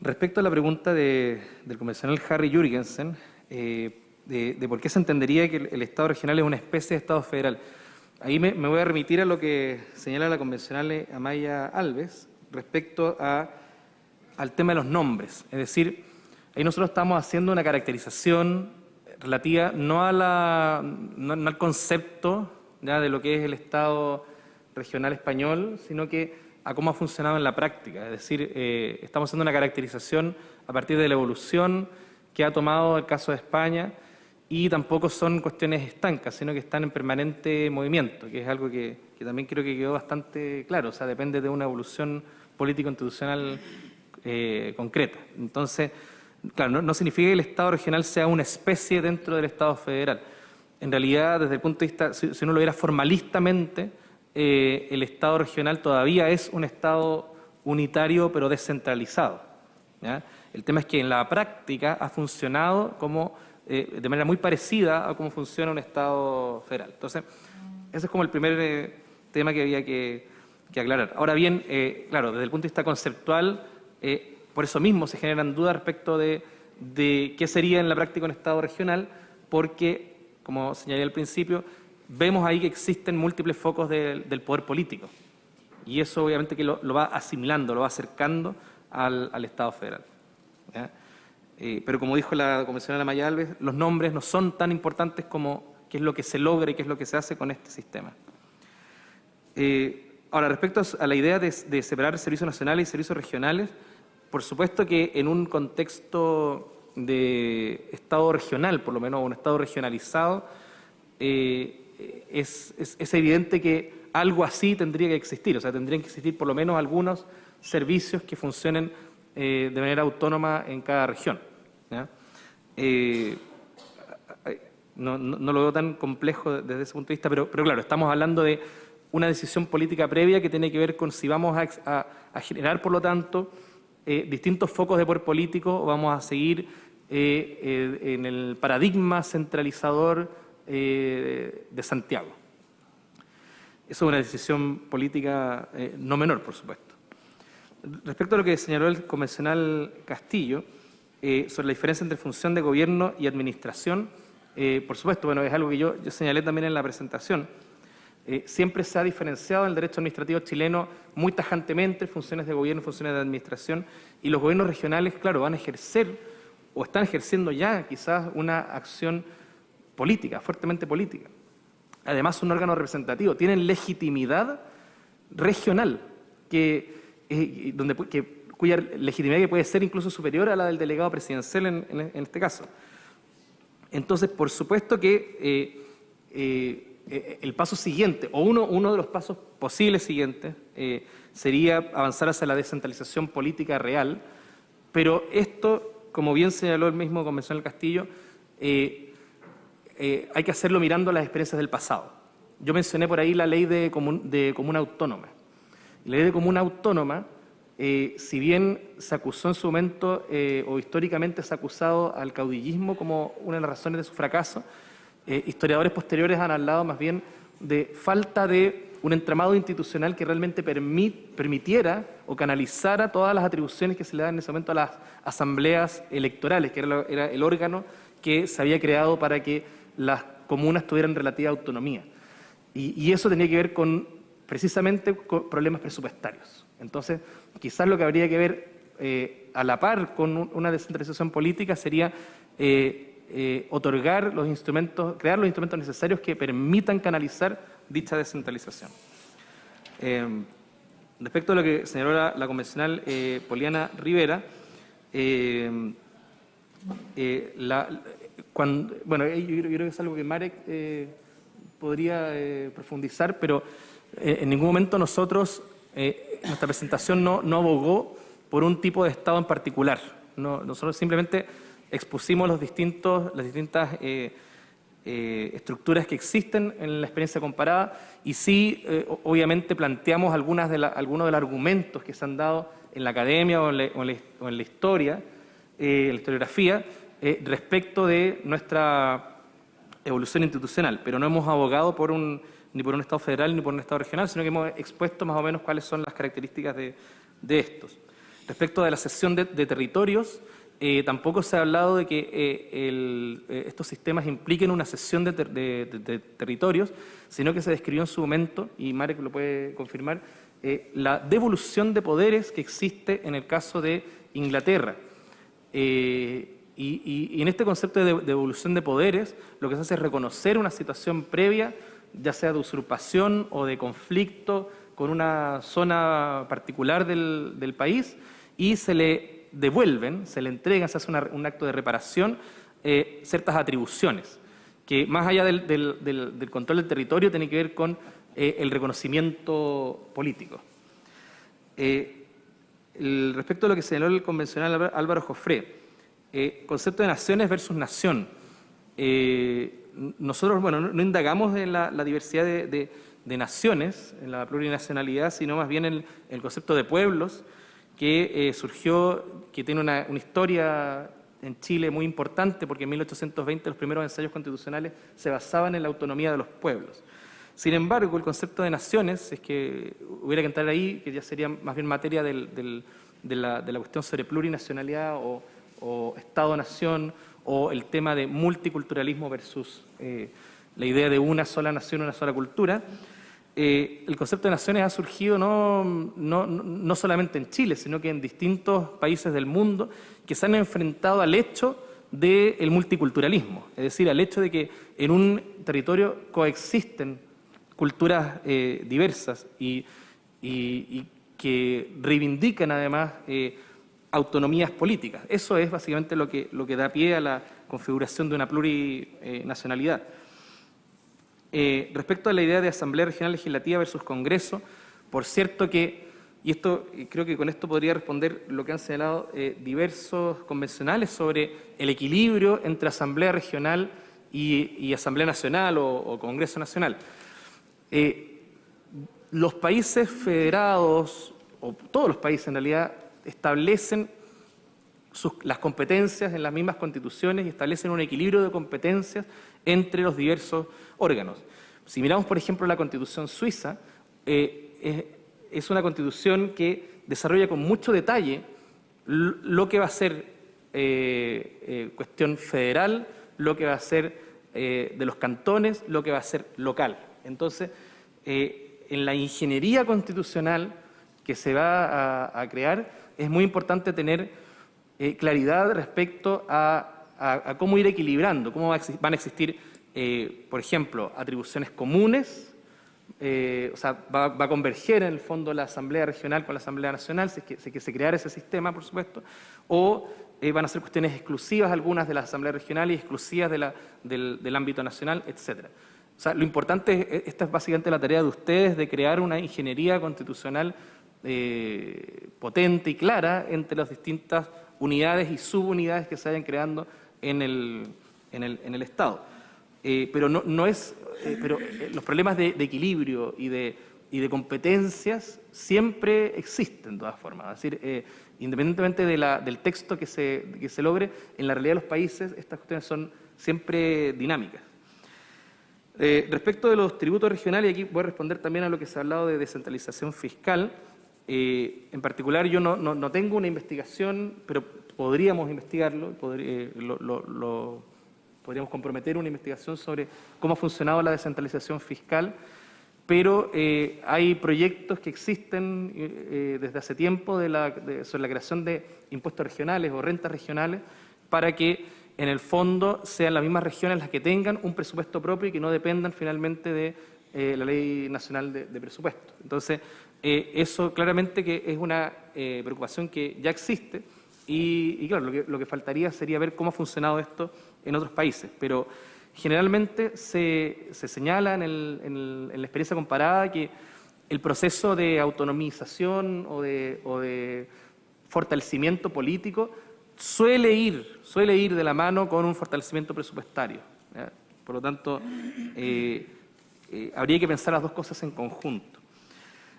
Respecto a la pregunta de, del convencional Harry Jürgensen, eh, de, por qué se entendería que el Estado regional es una especie de Estado federal, Ahí me, voy a remitir a lo que señala la convencional Amaya Alves respecto a, al tema de los nombres. Es decir, ahí nosotros estamos haciendo una caracterización relativa no, a la, al concepto de lo que es el Estado regional español, sino que a cómo ha funcionado en la práctica. Es decir, eh, estamos haciendo una caracterización a partir de la evolución que ha tomado el caso de España y tampoco son cuestiones estancas, sino que están en permanente movimiento, que es algo que, también creo que quedó bastante claro, o sea, depende de una evolución político-institucional eh, concreta. Entonces, claro, no, significa que el Estado regional sea una especie dentro del Estado federal. En realidad, desde el punto de vista, si, si uno lo viera formalistamente, eh, el Estado regional todavía es un Estado unitario pero descentralizado. El tema es que en la práctica ha funcionado como eh, de manera muy parecida a cómo funciona un Estado federal. Entonces, ese es como el primer eh, tema que había que, que aclarar. Ahora bien, eh, claro, desde el punto de vista conceptual, eh, por eso mismo se generan dudas respecto de, de, qué sería en la práctica un Estado regional, porque, como señalé al principio, vemos ahí que existen múltiples focos de, del poder político. Y eso obviamente que lo, lo va asimilando, lo va acercando al, al Estado federal. ¿ya? Eh, pero como dijo la convencional Maya Alves, los nombres no son tan importantes como qué es lo que se logra y qué es lo que se hace con este sistema. Eh, ahora, respecto a la idea de, separar servicios nacionales y servicios regionales, por supuesto que en un contexto de Estado regional, por lo menos un Estado regionalizado, eh, es, es evidente que algo así tendría que existir, o sea, tendrían que existir por lo menos algunos servicios que funcionen eh, de manera autónoma en cada región. Eh, no, no, no, lo veo tan complejo desde ese punto de vista, pero, pero, claro, estamos hablando de una decisión política previa que tiene que ver con si vamos a, generar, por lo tanto, eh, distintos focos de poder político o vamos a seguir eh, eh, en el paradigma centralizador eh, de Santiago. Eso es una decisión política no menor, por supuesto. Respecto a lo que señaló el convencional Castillo, eh, sobre la diferencia entre función de gobierno y administración, Eh, por supuesto, bueno, es algo que yo, señalé también en la presentación. Eh, siempre se ha diferenciado el derecho administrativo chileno muy tajantemente, funciones de gobierno, funciones de administración, y los gobiernos regionales, claro, van a ejercer o están ejerciendo ya quizás una acción política, fuertemente política. Además, un órgano representativo, tienen legitimidad regional, que, eh, donde, cuya legitimidad puede ser incluso superior a la del delegado presidencial en, este caso. Entonces, por supuesto que eh, eh, el paso siguiente, o uno, uno, de los pasos posibles siguientes, sería avanzar hacia la descentralización política real, pero esto, como bien señaló el mismo Convencional Castillo, hay que hacerlo mirando las experiencias del pasado. Yo mencioné por ahí la ley de, comuna autónoma. La ley de comuna autónoma, eh, si bien se acusó en su momento eh, o históricamente se ha acusado al caudillismo como una de las razones de su fracaso, historiadores posteriores han hablado más bien de falta de un entramado institucional que realmente permitiera o canalizara todas las atribuciones que se le dan en ese momento a las asambleas electorales, que era el órgano que se había creado para que las comunas tuvieran relativa autonomía. Y, eso tenía que ver con precisamente problemas presupuestarios. Entonces, quizás lo que habría que ver eh, a la par con una descentralización política sería eh, eh, otorgar los instrumentos, crear los instrumentos necesarios que permitan canalizar dicha descentralización. respecto a lo que señaló la, convencional Poliana Rivera, la, bueno, eh, yo, creo que es algo que Marek podría profundizar, pero en ningún momento nosotros, nuestra presentación no, abogó por un tipo de Estado en particular. nosotros simplemente expusimos los distintos, las distintas estructuras que existen en la experiencia comparada y sí, obviamente, planteamos algunas de algunos de los argumentos que se han dado en la academia o en la, la historia, en la historiografía, eh, respecto de nuestra evolución institucional, pero no hemos abogado por un, ni por un Estado federal ni por un Estado regional, sino que hemos expuesto más o menos cuáles son las características de, estos. Respecto de la cesión de, territorios, eh, tampoco se ha hablado de que eh, estos sistemas impliquen una cesión de, territorios, sino que se describió en su momento, y Marek lo puede confirmar, la devolución de poderes que existe en el caso de Inglaterra. Y, en este concepto de devolución de poderes, lo que se hace es reconocer una situación previa, ya sea de usurpación o de conflicto con una zona particular del, país, y se le devuelven, se le entregan, se hace un acto de reparación, eh, ciertas atribuciones, que más allá del, control del territorio tiene que ver con eh, el reconocimiento político. Eh, respecto a lo que señaló el convencional Álvaro Jofré, concepto de naciones versus nación. Nosotros, bueno, no, indagamos en la, diversidad de, naciones, en la plurinacionalidad, sino más bien en el concepto de pueblos, que eh, surgió, que tiene una, historia en Chile muy importante, porque en 1820 los primeros ensayos constitucionales se basaban en la autonomía de los pueblos. Sin embargo, el concepto de naciones, es que hubiera que entrar ahí, que ya sería más bien materia de, la, cuestión sobre plurinacionalidad o Estado-nación o el tema de multiculturalismo versus eh, la idea de una sola nación, una sola cultura, eh, el concepto de naciones ha surgido no, no, no, solamente en Chile, sino que en distintos países del mundo que se han enfrentado al hecho del multiculturalismo, es decir, al hecho de que en un territorio coexisten culturas eh, diversas y, y, que reivindican además autonomías políticas. Eso es básicamente lo que, lo que da pie a la configuración de una plurinacionalidad. Eh, respecto a la idea de Asamblea Regional Legislativa versus Congreso, por cierto que, y esto creo que con esto podría responder lo que han señalado eh, diversos convencionales sobre el equilibrio entre Asamblea Regional y, Asamblea Nacional o, Congreso Nacional. Eh, los países federados, o todos los países en realidad, establecen las competencias en las mismas constituciones y establecen un equilibrio de competencias entre los diversos órganos. Si miramos, por ejemplo, la constitución suiza, eh, es, una constitución que desarrolla con mucho detalle lo que va a ser eh, eh, cuestión federal, lo que va a ser de los cantones lo que va a ser local. Entonces, en la ingeniería constitucional que se va a, crear, es muy importante tener eh, claridad respecto a, cómo ir equilibrando, cómo van a existir, por ejemplo, atribuciones comunes, o sea, va, a converger en el fondo la Asamblea Regional con la Asamblea Nacional, si es que, se creara ese sistema, por supuesto, o van a ser cuestiones exclusivas algunas de la Asamblea Regional y exclusivas del, ámbito nacional, etc. O sea, lo importante, es, esta es básicamente la tarea de ustedes, de crear una ingeniería constitucional eh, potente y clara entre las distintas unidades y subunidades que se vayan creando en el, en el, Estado. Eh, pero no, no es, eh, pero los problemas de, equilibrio y de, y de competencias siempre existen de todas formas. Es decir, independientemente del texto que se, que se logre, en la realidad de los países estas cuestiones son siempre dinámicas. Respecto de los tributos regionales, y aquí voy a responder también a lo que se ha hablado de descentralización fiscal, eh, en particular yo no, tengo una investigación, pero podríamos investigarlo, eh, podríamos comprometer una investigación sobre cómo ha funcionado la descentralización fiscal, pero hay proyectos que existen desde hace tiempo sobre la creación de impuestos regionales o rentas regionales para que en el fondo sean las mismas regiones las que tengan un presupuesto propio y que no dependan finalmente de eh, la Ley Nacional de, Presupuesto. Entonces, eh, eso claramente que es una eh, preocupación que ya existe y, claro, lo que, faltaría sería ver cómo ha funcionado esto en otros países, pero generalmente se, señala en, la experiencia comparada que el proceso de autonomización o de fortalecimiento político suele ir, suele ir de la mano con un fortalecimiento presupuestario. Por lo tanto, eh, habría que pensar las dos cosas en conjunto.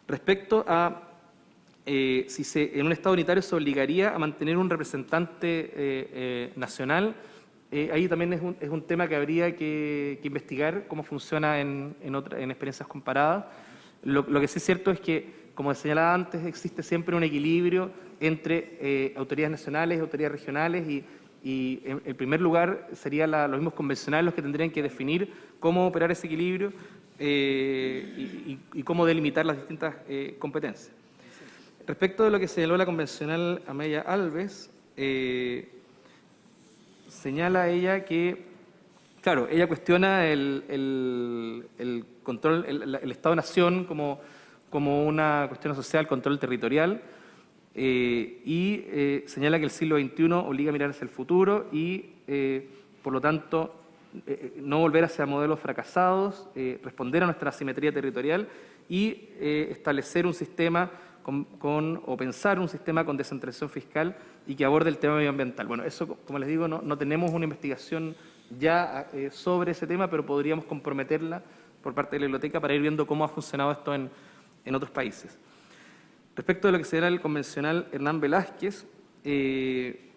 Respecto a eh, si se, en un Estado unitario se obligaría a mantener un representante nacional, ahí también es un, tema que habría que, investigar cómo funciona en, en, experiencias comparadas. Lo, lo que sí es cierto es que como señalaba antes, existe siempre un equilibrio entre eh, autoridades nacionales y autoridades regionales y, en, primer lugar serían los mismos convencionales los que tendrían que definir cómo operar ese equilibrio eh, y, cómo delimitar las distintas eh, competencias. Respecto de lo que señaló la convencional Amelia Alves, señala ella que, claro, ella cuestiona el, control, el Estado-Nación como como una cuestión social, control territorial, eh, y eh, señala que el siglo XXI obliga a mirar hacia el futuro y, eh, por lo tanto, no volver hacia modelos fracasados, responder a nuestra asimetría territorial y establecer un sistema con, o pensar un sistema con descentralización fiscal y que aborde el tema medioambiental. Bueno, eso, como les digo, no, no tenemos una investigación ya sobre ese tema, pero podríamos comprometerla por parte de la biblioteca para ir viendo cómo ha funcionado esto en en otros países. Respecto de lo que será el convencional Hernán Velázquez, eh,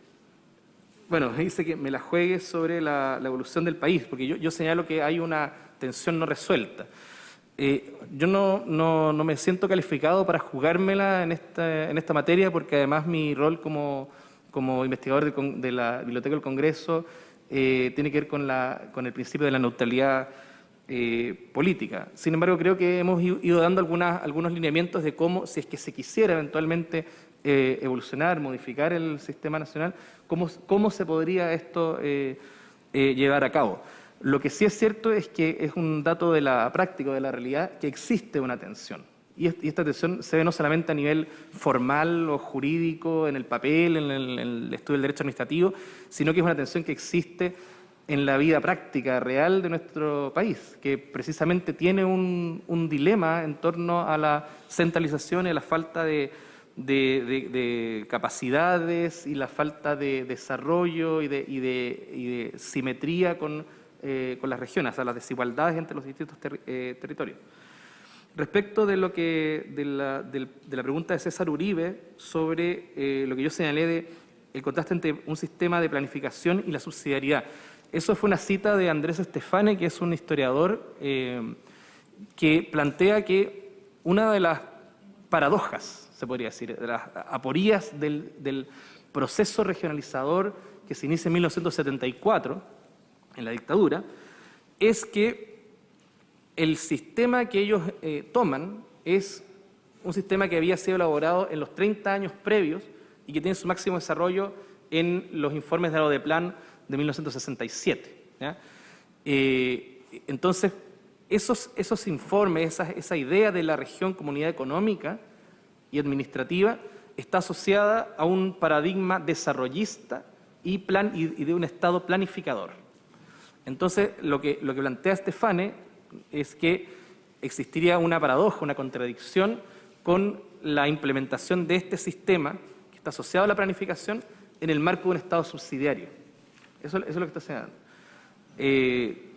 bueno, dice que me la juegue sobre la, evolución del país, porque yo, señalo que hay una tensión no resuelta. Eh, yo no, no, no, me siento calificado para jugármela en esta, en esta materia, porque además mi rol como, como investigador de, la Biblioteca del Congreso eh, tiene que ver con, la, con el principio de la neutralidad eh, política. Sin embargo, creo que hemos ido dando algunas, algunos lineamientos de cómo, si es que se quisiera eventualmente eh, evolucionar, modificar el sistema nacional, cómo, cómo se podría esto eh, llevar a cabo. Lo que sí es cierto es que es un dato de la práctica, de la realidad, que existe una tensión. Y, esta tensión se ve no solamente a nivel formal o jurídico, en el papel, en el, en el estudio del derecho administrativo, sino que es una tensión que existe en la vida práctica real de nuestro país, que precisamente tiene un, dilema en torno a la centralización y a la falta de, capacidades y la falta de desarrollo y de, simetría eh, con, las regiones, o sea, las desigualdades entre los distintos eh, territorios. Respecto de, lo que, de, la, pregunta de César Uribe sobre eh, lo que yo señalé de el contraste entre un sistema de planificación y la subsidiariedad. Eso fue una cita de Andrés Estefane, que es un historiador que plantea que una de las paradojas, se podría decir, de las aporías del, proceso regionalizador que se inicia en 1974, en la dictadura, es que el sistema que ellos eh, toman es un sistema que había sido elaborado en los 30 años previos y que tiene su máximo desarrollo en los informes de de Plan de 1967. Eh, entonces, esos, esos informes, esa, esa idea de la región comunidad económica y administrativa está asociada a un paradigma desarrollista y, plan, y, de un Estado planificador. Entonces, lo que, lo que plantea Estefane es que existiría una paradoja, una contradicción con la implementación de este sistema que está asociado a la planificación en el marco de un Estado subsidiario. Eso, es lo que está señalando. Eh,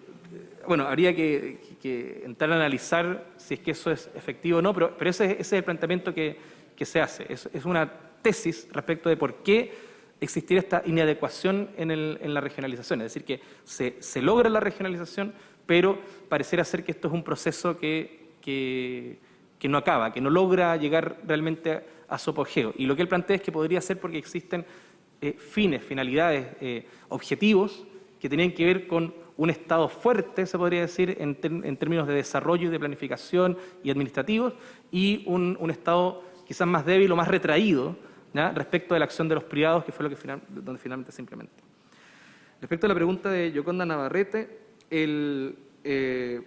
bueno, habría que, entrar a analizar si es que eso es efectivo o no, pero, pero ese, es el planteamiento que, se hace. Es, una tesis respecto de por qué existiría esta inadecuación en, la regionalización. Es decir, que se, logra la regionalización, pero pareciera ser que esto es un proceso que, que no acaba, que no logra llegar realmente a, su apogeo. Y lo que él plantea es que podría ser porque existen eh, fines, finalidades, eh, objetivos que tenían que ver con un Estado fuerte, se podría decir, en, términos de desarrollo y de planificación y administrativos, y un, Estado quizás más débil o más retraído respecto de la acción de los privados, que fue lo que donde finalmente se implementó. Respecto a la pregunta de Yoconda Navarrete, el, eh,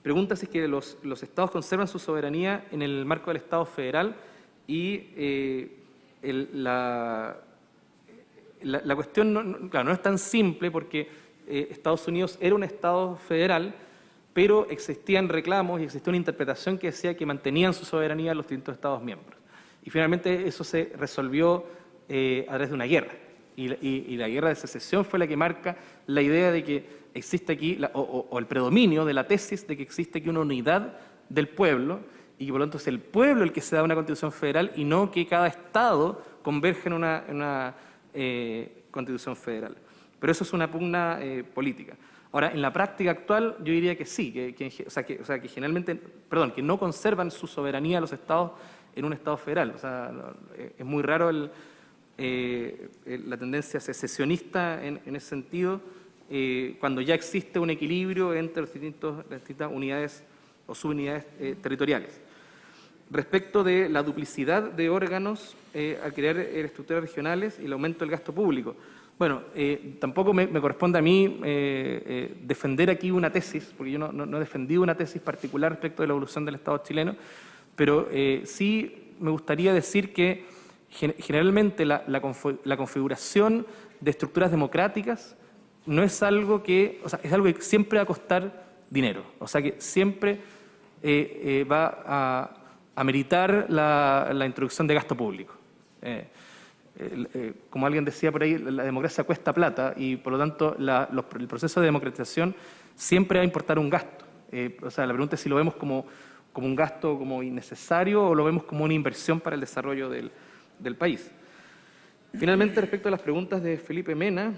pregunta si es que los, estados conservan su soberanía en el marco del Estado federal y la, la, cuestión no, claro, no es tan simple porque eh, Estados Unidos era un Estado federal, pero existían reclamos y existía una interpretación que decía que mantenían su soberanía los distintos Estados miembros. Y finalmente eso se resolvió eh, a través de una guerra. Y, la guerra de secesión fue la que marca la idea de que existe aquí, o, el predominio de la tesis de que existe aquí una unidad del pueblo y que por lo tanto es el pueblo el que se da una constitución federal y no que cada Estado converge en una eh, constitución federal. Pero eso es una pugna eh, política. Ahora, en la práctica actual, yo diría que sí, que, o, sea, que, generalmente, perdón, que no conservan su soberanía los estados en un estado federal. O sea, es muy raro eh, la tendencia secesionista en, ese sentido, cuando ya existe un equilibrio entre las distintas unidades o subunidades territoriales. Respecto de la duplicidad de órganos eh, al crear eh, estructuras regionales y el aumento del gasto público. Bueno, eh, tampoco me, corresponde a mí defender aquí una tesis, porque yo no, he defendido una tesis particular respecto de la evolución del Estado chileno, pero sí me gustaría decir que generalmente la, configuración de estructuras democráticas no es algo que, o sea, es algo que siempre va a costar dinero, o sea que siempre va a ameritar la, la introducción de gasto público. Eh, eh, como alguien decía por ahí, la democracia cuesta plata y por lo tanto el proceso de democratización siempre va a importar un gasto. Eh, o sea, la pregunta es si lo vemos como, como, un gasto como innecesario o lo vemos como una inversión para el desarrollo del, del país. Finalmente, respecto a las preguntas de Felipe Mena,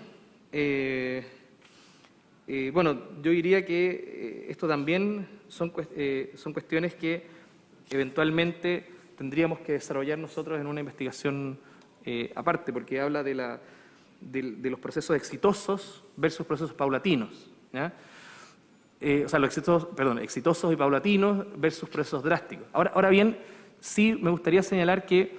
bueno, yo diría que esto también son, son cuestiones que eventualmente tendríamos que desarrollar nosotros en una investigación eh, aparte, porque habla de, los procesos exitosos versus procesos paulatinos. Eh, o sea, los exitosos, y paulatinos versus procesos drásticos. Ahora, bien, sí me gustaría señalar que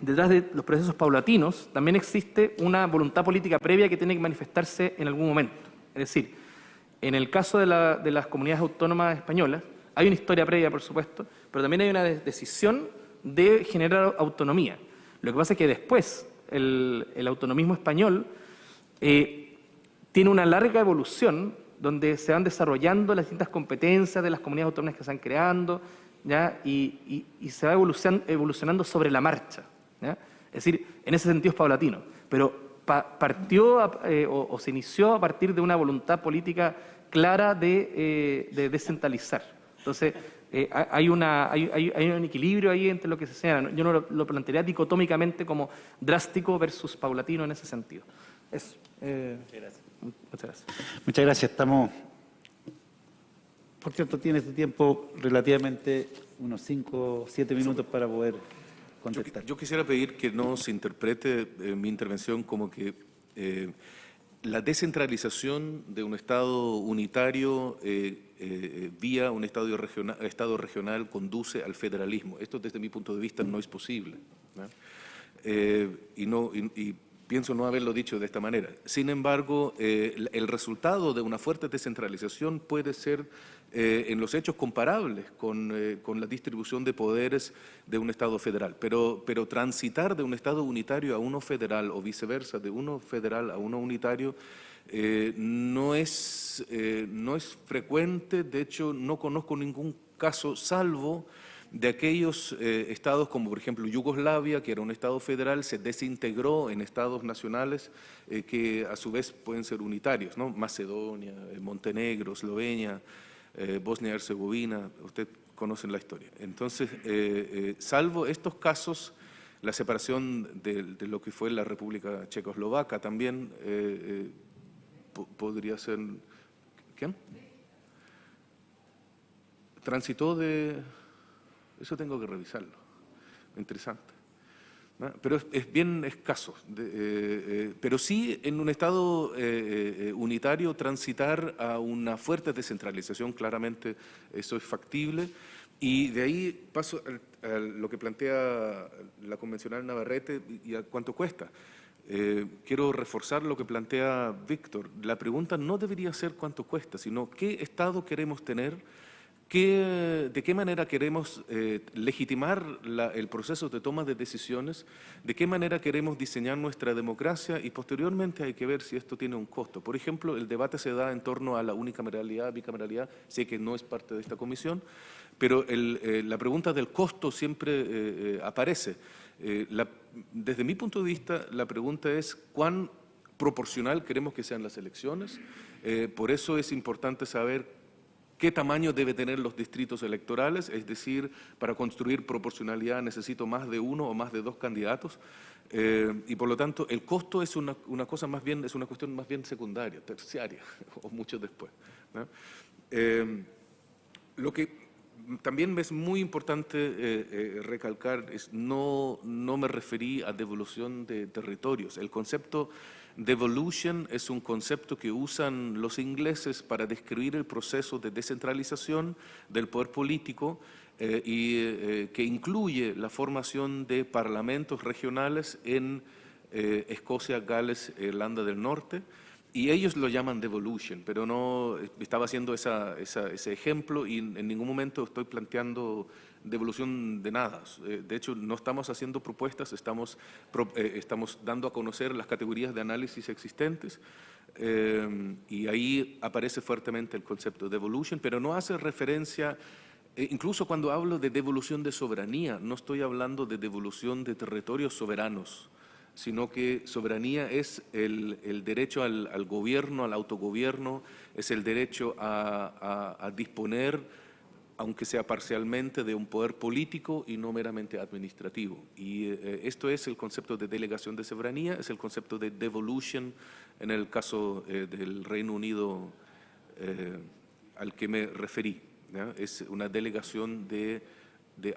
detrás de los procesos paulatinos también existe una voluntad política previa que tiene que manifestarse en algún momento. Es decir, en el caso de, de las comunidades autónomas españolas, hay una historia previa, por supuesto, pero también hay una decisión de generar autonomía. Lo que pasa es que después el, autonomismo español eh, tiene una larga evolución donde se van desarrollando las distintas competencias de las comunidades autónomas que se van creando. Y, se va evolucionando sobre la marcha. Es decir, en ese sentido es paulatino, pero partió eh, o, se inició a partir de una voluntad política clara de, eh, de descentralizar. Entonces, eh, hay, una, hay, hay, un equilibrio ahí entre lo que se señala. Yo no lo, plantearía dicotómicamente como drástico versus paulatino en ese sentido. Eso. Eh, muchas, gracias. muchas gracias. Muchas gracias. Estamos, por cierto, tiene este tiempo relativamente unos 5 o 7 minutos para poder contestar. Yo, quisiera pedir que no se interprete eh, mi intervención como que la descentralización de un Estado unitario eh, eh, vía un estado regional, estado regional conduce al federalismo. Esto desde mi punto de vista no es posible. y, no, y, pienso no haberlo dicho de esta manera. Sin embargo, el resultado de una fuerte descentralización puede ser eh, en los hechos comparables eh, con, la distribución de poderes de un Estado federal. Pero, pero transitar de un Estado unitario a uno federal o viceversa, de uno federal a uno unitario, eh, no, es, no es frecuente, de hecho no conozco ningún caso salvo de aquellos estados como por ejemplo Yugoslavia, que era un estado federal, se desintegró en estados nacionales que a su vez pueden ser unitarios, ¿no? Macedonia, Montenegro, Eslovenia, eh, Bosnia Herzegovina, usted conocen la historia. Entonces, eh, eh, salvo estos casos, la separación de, lo que fue la República Checoslovaca también podría ser... ¿Quién? Transitó de... Eso tengo que revisarlo. Interesante. Pero es, bien escaso. Eh, eh, pero sí, en un Estado eh, unitario, transitar a una fuerte descentralización, claramente eso es factible. Y de ahí paso a, lo que plantea la convencional Navarrete y a cuánto cuesta. Quiero reforzar lo que plantea Víctor. La pregunta no debería ser cuánto cuesta, sino qué Estado queremos tener ¿De qué manera queremos eh, legitimar el proceso de toma de decisiones? ¿De qué manera queremos diseñar nuestra democracia? Y posteriormente hay que ver si esto tiene un costo. Por ejemplo, el debate se da en torno a la unicameralidad, bicameralidad, sé que no es parte de esta comisión, pero eh, la pregunta del costo siempre eh, aparece. desde mi punto de vista, la pregunta es cuán proporcional queremos que sean las elecciones. por eso es importante saber qué tamaño debe tener los distritos electorales, es decir, para construir proporcionalidad necesito más de uno o más de dos candidatos, eh, y por lo tanto el costo es una, cosa más bien, es una cuestión más bien secundaria, terciaria, <laughs> o mucho después. Eh, lo que también es muy importante eh, recalcar es no, me referí a devolución de territorios. El concepto Devolution es un concepto que usan los ingleses para describir el proceso de descentralización del poder político eh, y eh, que incluye la formación de parlamentos regionales en eh, Escocia, Gales, Irlanda del Norte, y ellos lo llaman devolution, pero no estaba haciendo ese ejemplo y en ningún momento estoy planteando devolución de nada. Eh, de hecho, no estamos haciendo propuestas, estamos, eh, estamos dando a conocer las categorías de análisis existentes eh, y ahí aparece fuertemente el concepto de devolution, pero no hace referencia, incluso cuando hablo de devolución de soberanía, no estoy hablando de devolución de territorios soberanos, sino que soberanía es el, derecho al, gobierno, al autogobierno, es el derecho a disponer aunque sea parcialmente, de un poder político y no meramente administrativo. Y eh, esto es el concepto de delegación de soberanía, es el concepto de devolution en el caso eh, del Reino Unido eh, al que me referí. Es una delegación de,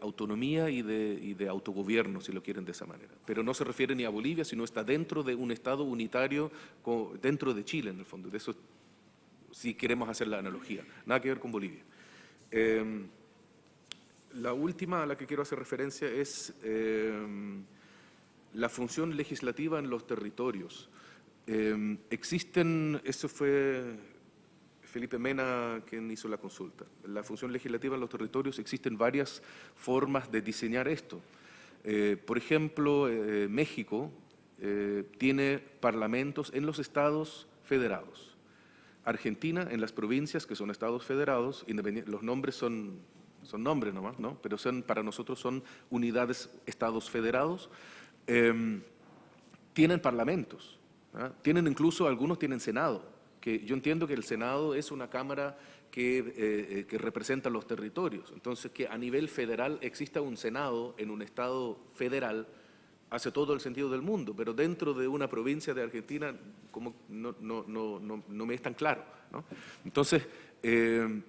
autonomía y de, de, autogobierno, si lo quieren de esa manera. Pero no se refiere ni a Bolivia, sino está dentro de un Estado unitario, dentro de Chile, en el fondo. De eso, si queremos hacer la analogía. Nada que ver con Bolivia. Em, la última a la que quiero hacer referencia es em, la función legislativa en los territorios. Em, existen, eso fue Felipe Mena quien hizo la consulta, la función legislativa en los territorios, existen varias formas de diseñar esto. Eh, por ejemplo, eh, México eh, tiene parlamentos en los estados federados. Argentina en las provincias que son estados federados, los nombres son, son nombres nomás, ¿no? pero son, para nosotros son unidades estados federados, em, tienen parlamentos, ¿ah? tienen incluso, algunos tienen senado, que yo entiendo que el senado es una cámara que, eh, eh, que representa los territorios, entonces que a nivel federal exista un senado en un estado federal hace todo el sentido del mundo, pero dentro de una provincia de Argentina como no, no, no, no me es tan claro. Entonces, eh,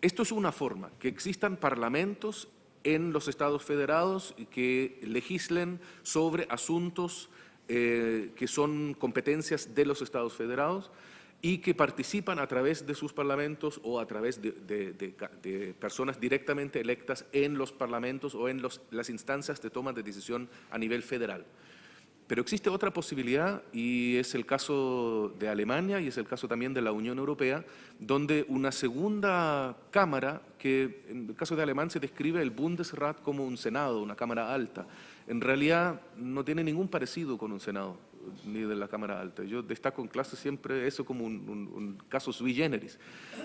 esto es una forma, que existan parlamentos en los estados federados que legislen sobre asuntos eh, que son competencias de los Estados federados y que participan a través de sus parlamentos o a través de, personas directamente electas en los parlamentos o en las instancias de toma de decisión a nivel federal. Pero existe otra posibilidad y es el caso de Alemania y es el caso también de la Unión Europea, donde una segunda cámara, que en el caso de Alemania se describe el Bundesrat como un Senado, una cámara alta, en realidad no tiene ningún parecido con un Senado ni de la Cámara Alta. Yo destaco en clase siempre eso como un, un- un caso sui generis.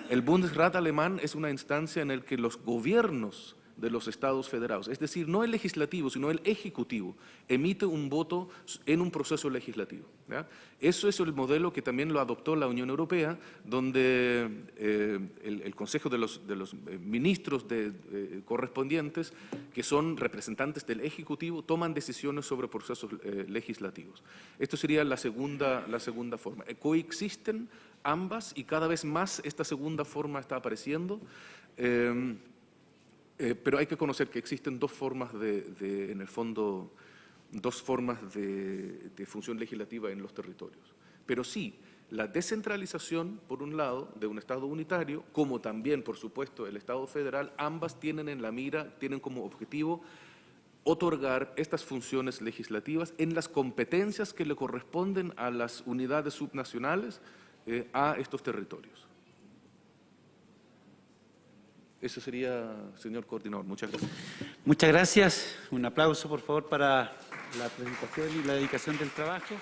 El Bundesrat alemán es una instancia en la que los gobiernos de los estados federados, es decir, no el legislativo, sino el ejecutivo, emite un voto en un proceso legislativo. Eso es el modelo que también lo adoptó la Unión Europea, donde eh, el, Consejo de los, eh, ministros de- eh, correspondientes, que son representantes del ejecutivo, toman decisiones sobre procesos legislativos. Esto sería la segunda, la segunda forma. Coexisten ambas y cada vez más esta segunda forma está apareciendo. Eh, pero hay que conocer que existen dos formas de, en el fondo, dos formas de, de función legislativa en los territorios. Pero sí, la descentralización, por un lado, de un Estado unitario, como también, por supuesto, el Estado federal, ambas tienen en la mira, tienen como objetivo otorgar estas funciones legislativas en las competencias que le corresponden a las unidades subnacionales eh, a estos territorios. Eso sería, señor coordinador. Muchas gracias. Muchas gracias. Un aplauso, por favor, para la presentación y la dedicación del trabajo.